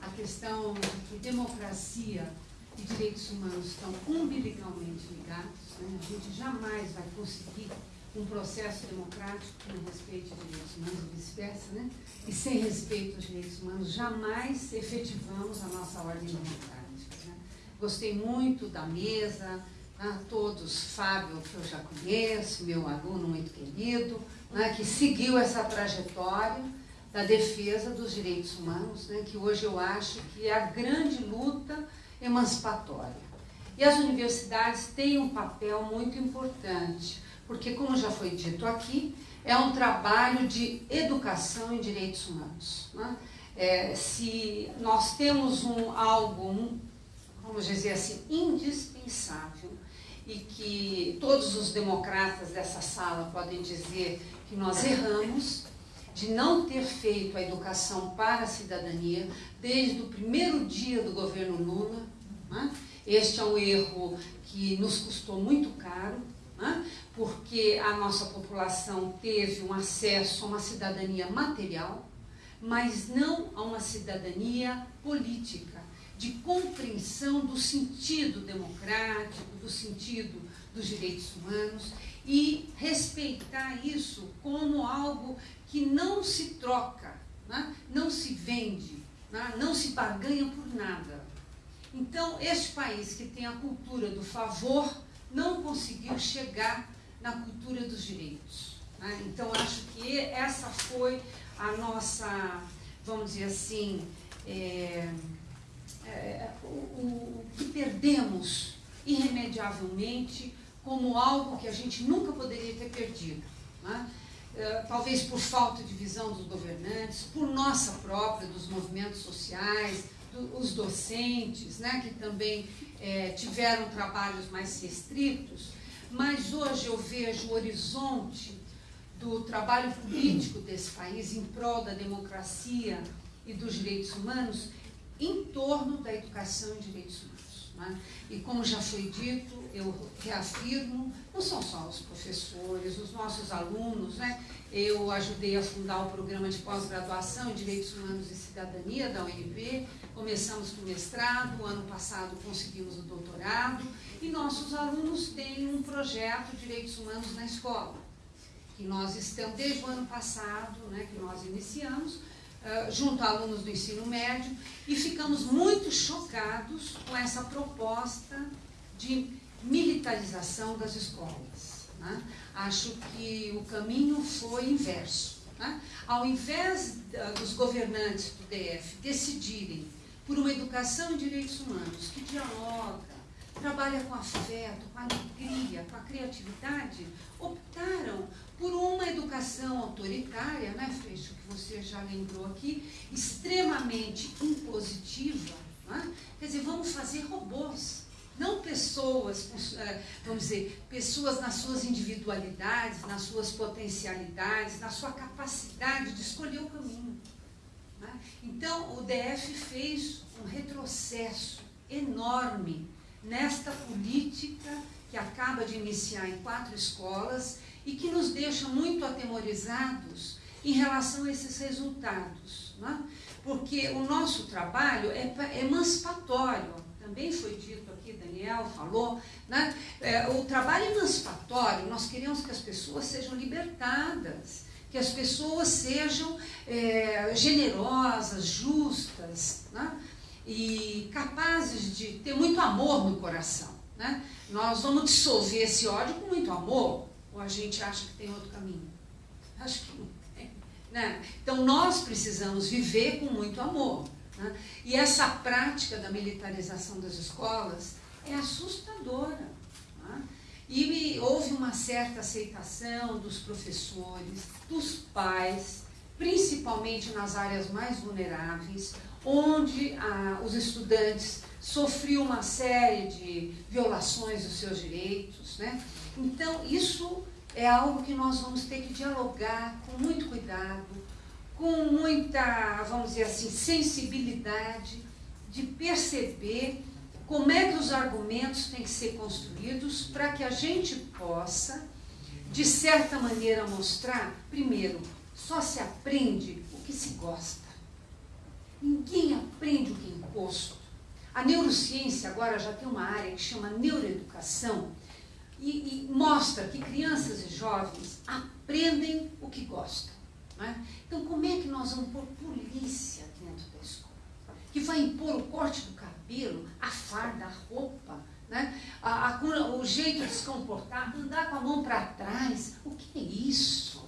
A questão de que democracia e direitos humanos estão umbilicalmente ligados. Né? A gente jamais vai conseguir um processo democrático que não respeite direitos humanos e vice-versa, né? E sem respeito aos direitos humanos, jamais efetivamos a nossa ordem democrática. Né? Gostei muito da mesa, a todos, Fábio, que eu já conheço, meu aluno muito querido, né, que seguiu essa trajetória da defesa dos direitos humanos, né, que hoje eu acho que é a grande luta emancipatória. E as universidades têm um papel muito importante, porque, como já foi dito aqui, é um trabalho de educação em direitos humanos. Né? É, se nós temos um, algo, vamos dizer assim, indispensável, e que todos os democratas dessa sala podem dizer que nós erramos de não ter feito a educação para a cidadania desde o primeiro dia do governo Lula. Né? Este é um erro que nos custou muito caro, né? porque a nossa população teve um acesso a uma cidadania material, mas não a uma cidadania política de compreensão do sentido democrático, do sentido dos direitos humanos e respeitar isso como algo que não se troca, né? não se vende, né? não se barganha por nada. Então, este país que tem a cultura do favor não conseguiu chegar na cultura dos direitos. Né? Então, acho que essa foi a nossa, vamos dizer assim, é, é, o, o, que perdemos irremediavelmente como algo que a gente nunca poderia ter perdido. Né? É, talvez por falta de visão dos governantes, por nossa própria, dos movimentos sociais, do, os docentes, né, que também é, tiveram trabalhos mais restritos, mas hoje eu vejo o horizonte do trabalho político desse país em prol da democracia e dos direitos humanos em torno da educação em direitos humanos. Né? E como já foi dito, eu reafirmo, não são só os professores, os nossos alunos, né? eu ajudei a fundar o programa de pós-graduação em Direitos Humanos e Cidadania da UNB, começamos com o mestrado, ano passado conseguimos o doutorado, e nossos alunos têm um projeto Direitos Humanos na Escola, que nós estamos, desde o ano passado, né, que nós iniciamos, Uh, junto a alunos do ensino médio e ficamos muito chocados com essa proposta de militarização das escolas. Né? Acho que o caminho foi inverso. Né? Ao invés uh, dos governantes do DF decidirem por uma educação em direitos humanos que dialoga, trabalha com afeto, com alegria, com a criatividade, optaram por uma educação autoritária, né, Freixo, que você já lembrou aqui, extremamente impositiva. Né? Quer dizer, vamos fazer robôs. Não pessoas, eh, vamos dizer, pessoas nas suas individualidades, nas suas potencialidades, na sua capacidade de escolher o caminho. Né? Então, o DF fez um retrocesso enorme nesta política que acaba de iniciar em quatro escolas e que nos deixa muito atemorizados em relação a esses resultados. Né? Porque o nosso trabalho é emancipatório, também foi dito aqui, Daniel falou, né? É, o trabalho emancipatório, nós queremos que as pessoas sejam libertadas, que as pessoas sejam é, generosas, justas, né? e capazes de ter muito amor no coração. Né? Nós vamos dissolver esse ódio com muito amor, ou a gente acha que tem outro caminho? Acho que não tem. Né? Então nós precisamos viver com muito amor. Né? E essa prática da militarização das escolas é assustadora. Né? E houve uma certa aceitação dos professores, dos pais, principalmente nas áreas mais vulneráveis, onde ah, os estudantes sofriam uma série de violações dos seus direitos. Né? Então, isso é algo que nós vamos ter que dialogar com muito cuidado, com muita, vamos dizer assim, sensibilidade de perceber como é que os argumentos têm que ser construídos para que a gente possa, de certa maneira, mostrar, primeiro, só se aprende o que se gosta. Ninguém aprende o que é imposto. A neurociência agora já tem uma área que chama neuroeducação e, e mostra que crianças e jovens aprendem o que gostam. Né? Então, como é que nós vamos pôr polícia dentro da escola? Que vai impor o corte do cabelo, a farda, a roupa, né? a, a, o jeito de se comportar, andar com a mão para trás. O que é isso?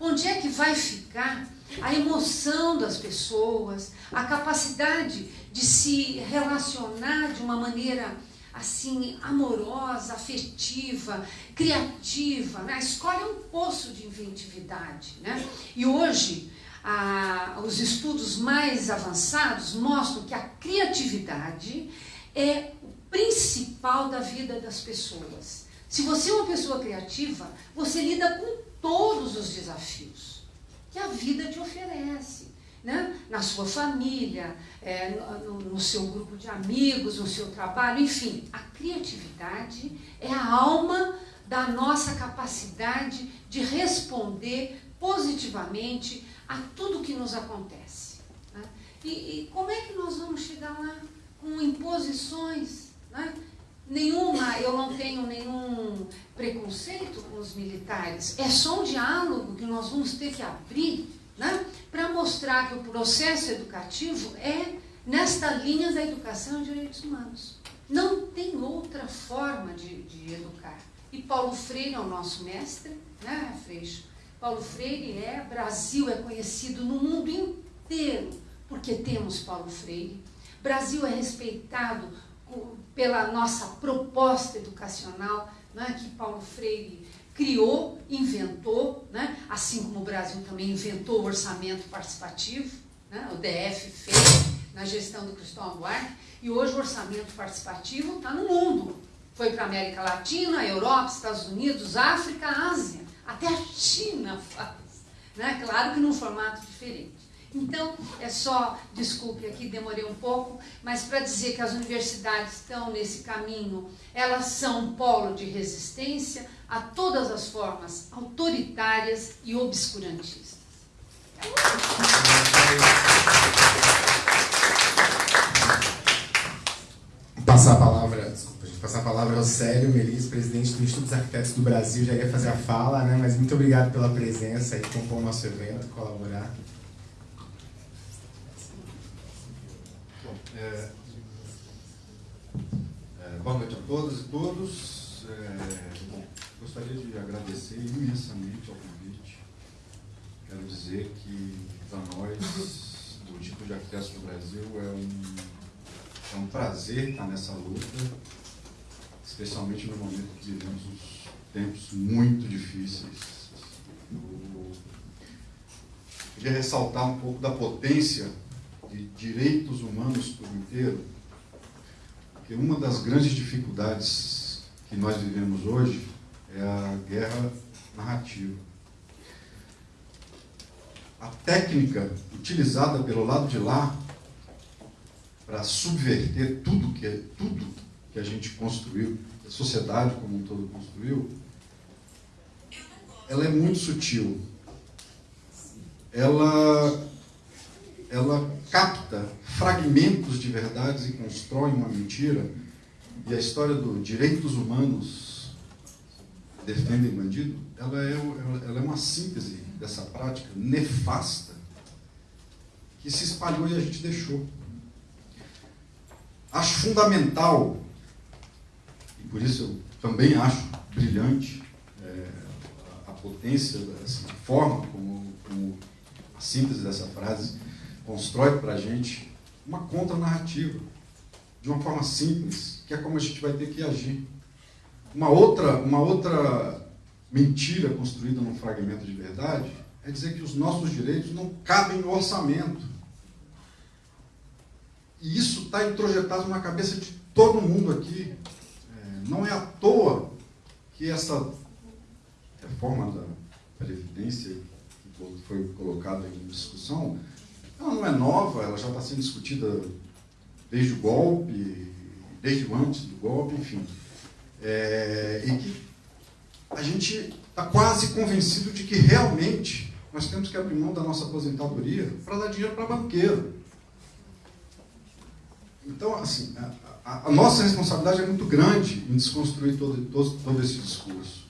Onde é que vai ficar a emoção das pessoas, a capacidade de se relacionar de uma maneira assim amorosa, afetiva, criativa. Né? A escola é um poço de inventividade. Né? E hoje, os estudos mais avançados mostram que a criatividade é o principal da vida das pessoas. Se você é uma pessoa criativa, você lida com todos os desafios que a vida te oferece né? na sua família, é, no, no, seu grupo de amigos, no seu trabalho, enfim. A criatividade é a alma da nossa capacidade de responder positivamente a tudo que nos acontece. Né? E, e, como é que nós vamos chegar lá? Com imposições. Né? Nenhuma, eu não tenho nenhum preconceito com os militares. É só um diálogo que nós vamos ter que abrir né? para mostrar que o processo educativo é nesta linha da educação e direitos humanos. Não tem outra forma de, de educar. E Paulo Freire é o nosso mestre, né, Freixo? Paulo Freire é, Brasil é conhecido no mundo inteiro porque temos Paulo Freire. Brasil é respeitado pela nossa proposta educacional, né, que Paulo Freire criou, inventou, né? assim como o Brasil também inventou o orçamento participativo, né? o DF fez na gestão do Cristóvão Buarque, e hoje o orçamento participativo está no mundo. Foi para a América Latina, Europa, Estados Unidos, África, Ásia, até a China faz. Né? Claro que num formato diferente. Então, é só, desculpe aqui, demorei um pouco, mas para dizer que as universidades estão nesse caminho, elas são um polo de resistência a todas as formas autoritárias e obscurantistas. Passar a palavra, desculpa, gente, passar a palavra ao Célio Melis, presidente do Instituto dos Arquitetos do Brasil, já ia fazer a fala, né? Mas muito obrigado pela presença e compor o nosso evento, colaborar. É, é, boa noite a todas e todos. É, bom, gostaria de agradecer imensamente ao convite. Quero dizer que, para nós, do Instituto de Arquitetos do Brasil, é um, é um prazer estar nessa luta, especialmente no momento que vivemos uns tempos muito difíceis. Eu queria ressaltar um pouco da potência de direitos humanos por inteiro, Porque uma das grandes dificuldades que nós vivemos hoje é a guerra narrativa. A técnica utilizada pelo lado de lá para subverter tudo que, é, tudo que a gente construiu, a sociedade como um todo construiu, ela é muito sutil. Ela, ela capta fragmentos de verdades e constrói uma mentira. E a história do direitos humanos defendem bandido, ela é, ela é uma síntese dessa prática nefasta que se espalhou e a gente deixou. Acho fundamental, e por isso eu também acho brilhante é, a potência, assim, a forma como, como a síntese dessa frase constrói para a gente uma contra-narrativa, de uma forma simples, que é como a gente vai ter que agir. Uma outra, uma outra mentira construída num fragmento de verdade é dizer que os nossos direitos não cabem no orçamento. E isso está introjetado na cabeça de todo mundo aqui. É, não é à toa que essa reforma da Previdência, que foi colocada em discussão, ela não é nova, ela já está sendo discutida desde o golpe, desde antes do golpe, enfim. É, e que a gente está quase convencido de que realmente nós temos que abrir mão da nossa aposentadoria para dar dinheiro para banqueiro. Então, assim, a, a, a, nossa responsabilidade é muito grande em desconstruir todo, todo, todo esse discurso.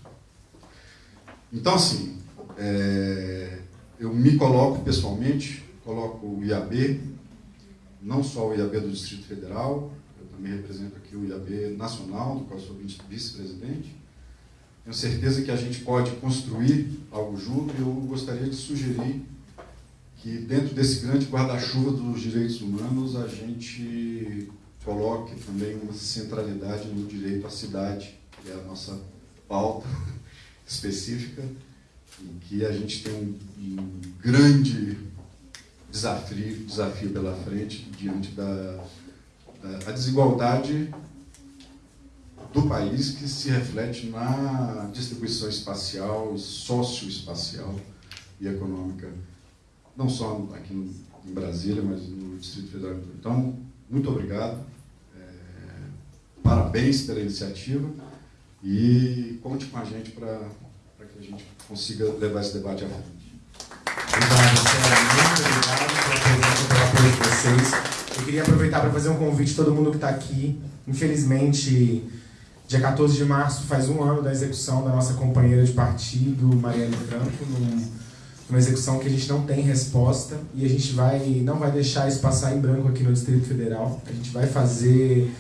Então, assim, é, eu me coloco pessoalmente, coloco o IAB, não só o IAB do Distrito Federal, também represento aqui o IAB nacional, do qual sou vice-presidente. Tenho certeza que a gente pode construir algo junto e eu gostaria de sugerir que dentro desse grande guarda-chuva dos direitos humanos a gente coloque também uma centralidade no direito à cidade, que é a nossa pauta específica, em que a gente tem um, um grande desafio, desafio pela frente diante da, da desigualdade do país que se reflete na distribuição espacial, socioespacial e econômica não só aqui em Brasília, mas no Distrito Federal. Então, muito obrigado, é, parabéns pela iniciativa e conte com a gente para que a gente consiga levar esse debate à frente. Obrigado, Muito obrigado pela apoio de vocês. Eu queria aproveitar para fazer um convite a todo mundo que está aqui. Infelizmente, dia 14 de março faz um ano da execução da nossa companheira de partido, Marielle Franco, num uma execução que a gente não tem resposta e a gente vai não vai deixar isso passar em branco aqui no Distrito Federal. A gente vai fazer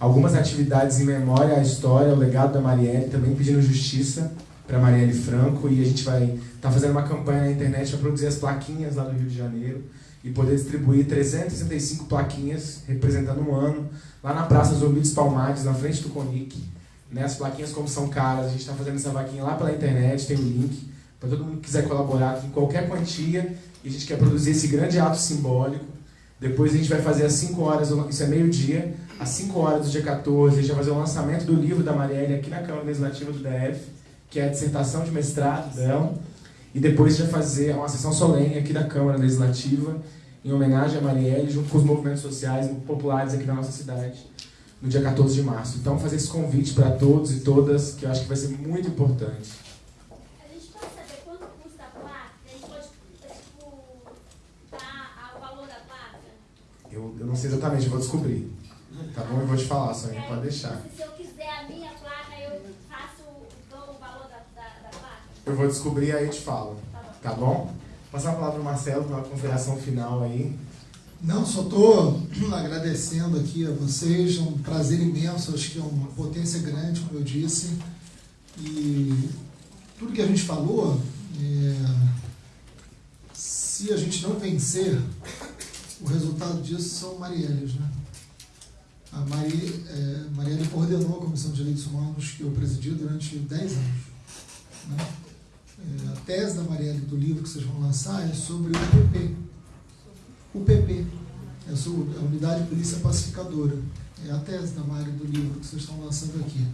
algumas atividades em memória à história, ao legado da Marielle, também pedindo justiça para Marielle Franco e a gente vai estar tá fazendo uma campanha na internet para produzir as plaquinhas lá do Rio de Janeiro e poder distribuir 365 plaquinhas representando um ano lá na Praça Zumbi Palmares, na frente do Conic. Né? As plaquinhas, como são caras, a gente está fazendo essa vaquinha lá pela internet, tem o link para todo mundo que quiser colaborar em qualquer quantia, e a gente quer produzir esse grande ato simbólico. Depois a gente vai fazer às 5 horas, isso é meio-dia, às 5 horas do dia 14, a gente vai fazer o lançamento do livro da Marielle aqui na Câmara Legislativa do DF, que é a dissertação de mestrado dela, e depois a gente vai fazer uma sessão solene aqui da Câmara Legislativa, em homenagem a Marielle, junto com os movimentos sociais populares aqui da nossa cidade, no dia 14 de março. Então, fazer esse convite para todos e todas, que eu acho que vai ser muito importante. Eu, eu não sei exatamente, eu vou descobrir. Tá bom? Eu vou te falar, Sonia, pode deixar. Se eu quiser a minha placa, eu faço, dou o valor da, da, da placa? Eu vou descobrir aí eu te falo. Tá bom? Passar a palavra para o Marcelo para uma consideração final aí. Não, só estou agradecendo aqui a vocês, é um prazer imenso, acho que é uma potência grande, como eu disse. E tudo que a gente falou, é, se a gente não vencer, o resultado disso são Marielles. Né? A Mari, é, Marielle coordenou a Comissão de Direitos Humanos que eu presidi durante 10 anos. Né? É, a tese da Marielle do livro que vocês vão lançar é sobre o PP. O PP. Eu sou a unidade de polícia pacificadora. É a tese da Mari do livro que vocês estão lançando aqui.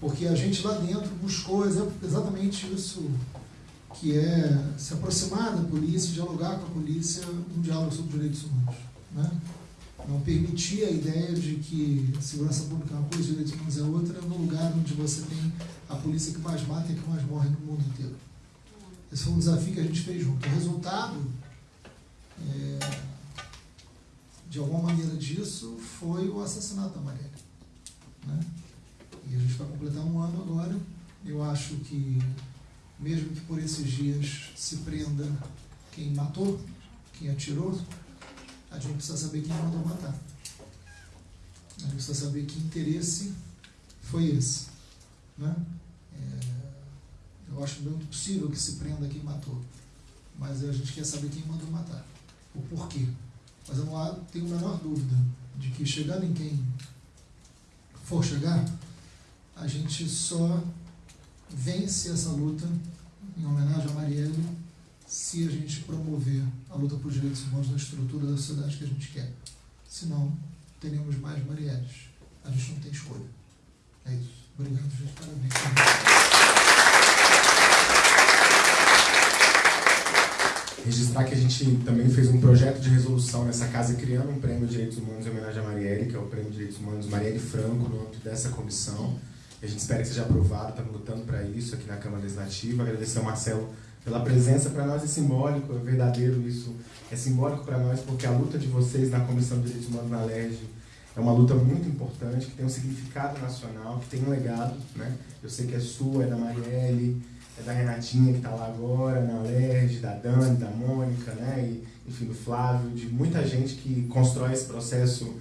Porque a gente lá dentro buscou exatamente isso, que é se aproximar da polícia, dialogar com a polícia, um diálogo sobre direitos humanos. Né? Não permitir a ideia de que segurança pública é uma coisa, direitos humanos é outra, no lugar onde você tem a polícia que mais mata e que mais morre no mundo inteiro. Esse foi um desafio que a gente fez junto. O resultado, é, de alguma maneira disso, foi o assassinato da Marielle. Né? E a gente vai completar um ano agora. Eu acho que, mesmo que por esses dias se prenda quem matou, quem atirou, a gente precisa saber quem mandou matar. A gente precisa saber que interesse foi esse. Né? Acho muito possível que se prenda quem matou. Mas a gente quer saber quem mandou matar. O porquê. Mas eu não tenho a menor dúvida de que chegando em quem for chegar, a gente só vence essa luta em homenagem a Marielle se a gente promover a luta por direitos humanos na estrutura da sociedade que a gente quer. Senão, teremos mais Marielles. A gente não tem escolha. É isso. Obrigado, gente. Parabéns. Registrar que a gente também fez um projeto de resolução nessa casa criando um prêmio de direitos humanos em homenagem a Marielle, que é o prêmio de direitos humanos Marielle Franco, no âmbito dessa comissão. A gente espera que seja aprovado, estamos lutando para isso aqui na Câmara Legislativa. Agradecer ao Marcelo pela presença, para nós é simbólico, é verdadeiro isso, é simbólico para nós porque a luta de vocês na Comissão de Direitos Humanos na LERJ é uma luta muito importante, que tem um significado nacional, que tem um legado, né? Eu sei que é sua, é da Marielle, é da Renatinha que está lá agora, na LERJ, da Dani, da Mônica, né? E, enfim, do Flávio, de muita gente que constrói esse processo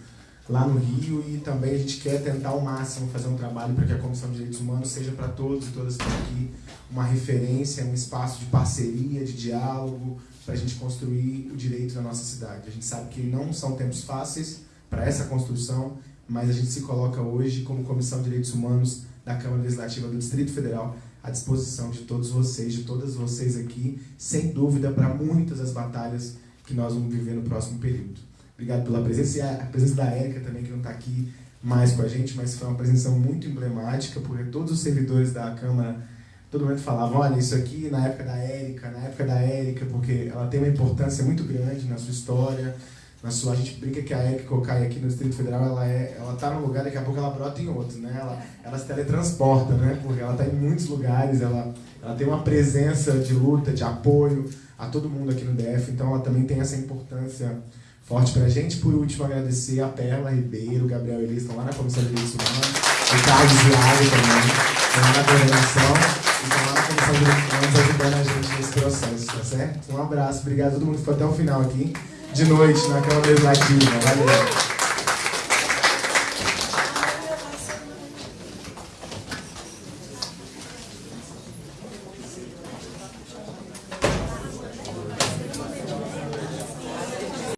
lá no Rio e também a gente quer tentar ao máximo fazer um trabalho para que a Comissão de Direitos Humanos seja para todos e todas que estão aqui uma referência, um espaço de parceria, de diálogo, para a gente construir o direito na nossa cidade. A gente sabe que não são tempos fáceis para essa construção, mas a gente se coloca hoje como Comissão de Direitos Humanos da Câmara Legislativa do Distrito Federal à disposição de todos vocês, de todas vocês aqui, sem dúvida, para muitas das batalhas que nós vamos viver no próximo período. Obrigado pela presença e a presença da Érica também, que não está aqui mais com a gente, mas foi uma presença muito emblemática, porque todos os servidores da Câmara, todo momento falavam, olha, isso aqui na época da Érica, na época da Érica, porque ela tem uma importância muito grande na sua história, na sua, a gente brinca que a Érica Cocai aqui no Distrito Federal, ela é, ela tá num lugar, daqui a pouco ela brota em outro, né? Ela, ela se teletransporta, né? Porque ela está em muitos lugares, ela, ela tem uma presença de luta, de apoio a todo mundo aqui no DF, então ela também tem essa importância forte pra gente. Por último, agradecer a Perla Ribeiro, Gabriel Elis, estão lá na Comissão de Direitos Humanos, o Carlos Viário também, estão lá na coordenação e estão lá na Comissão de Direitos Humanos ajudando a gente nesse processo, tá certo? Um abraço, obrigado a todo mundo que ficou até o final aqui, de noite, na Câmara Legislativa. Valeu!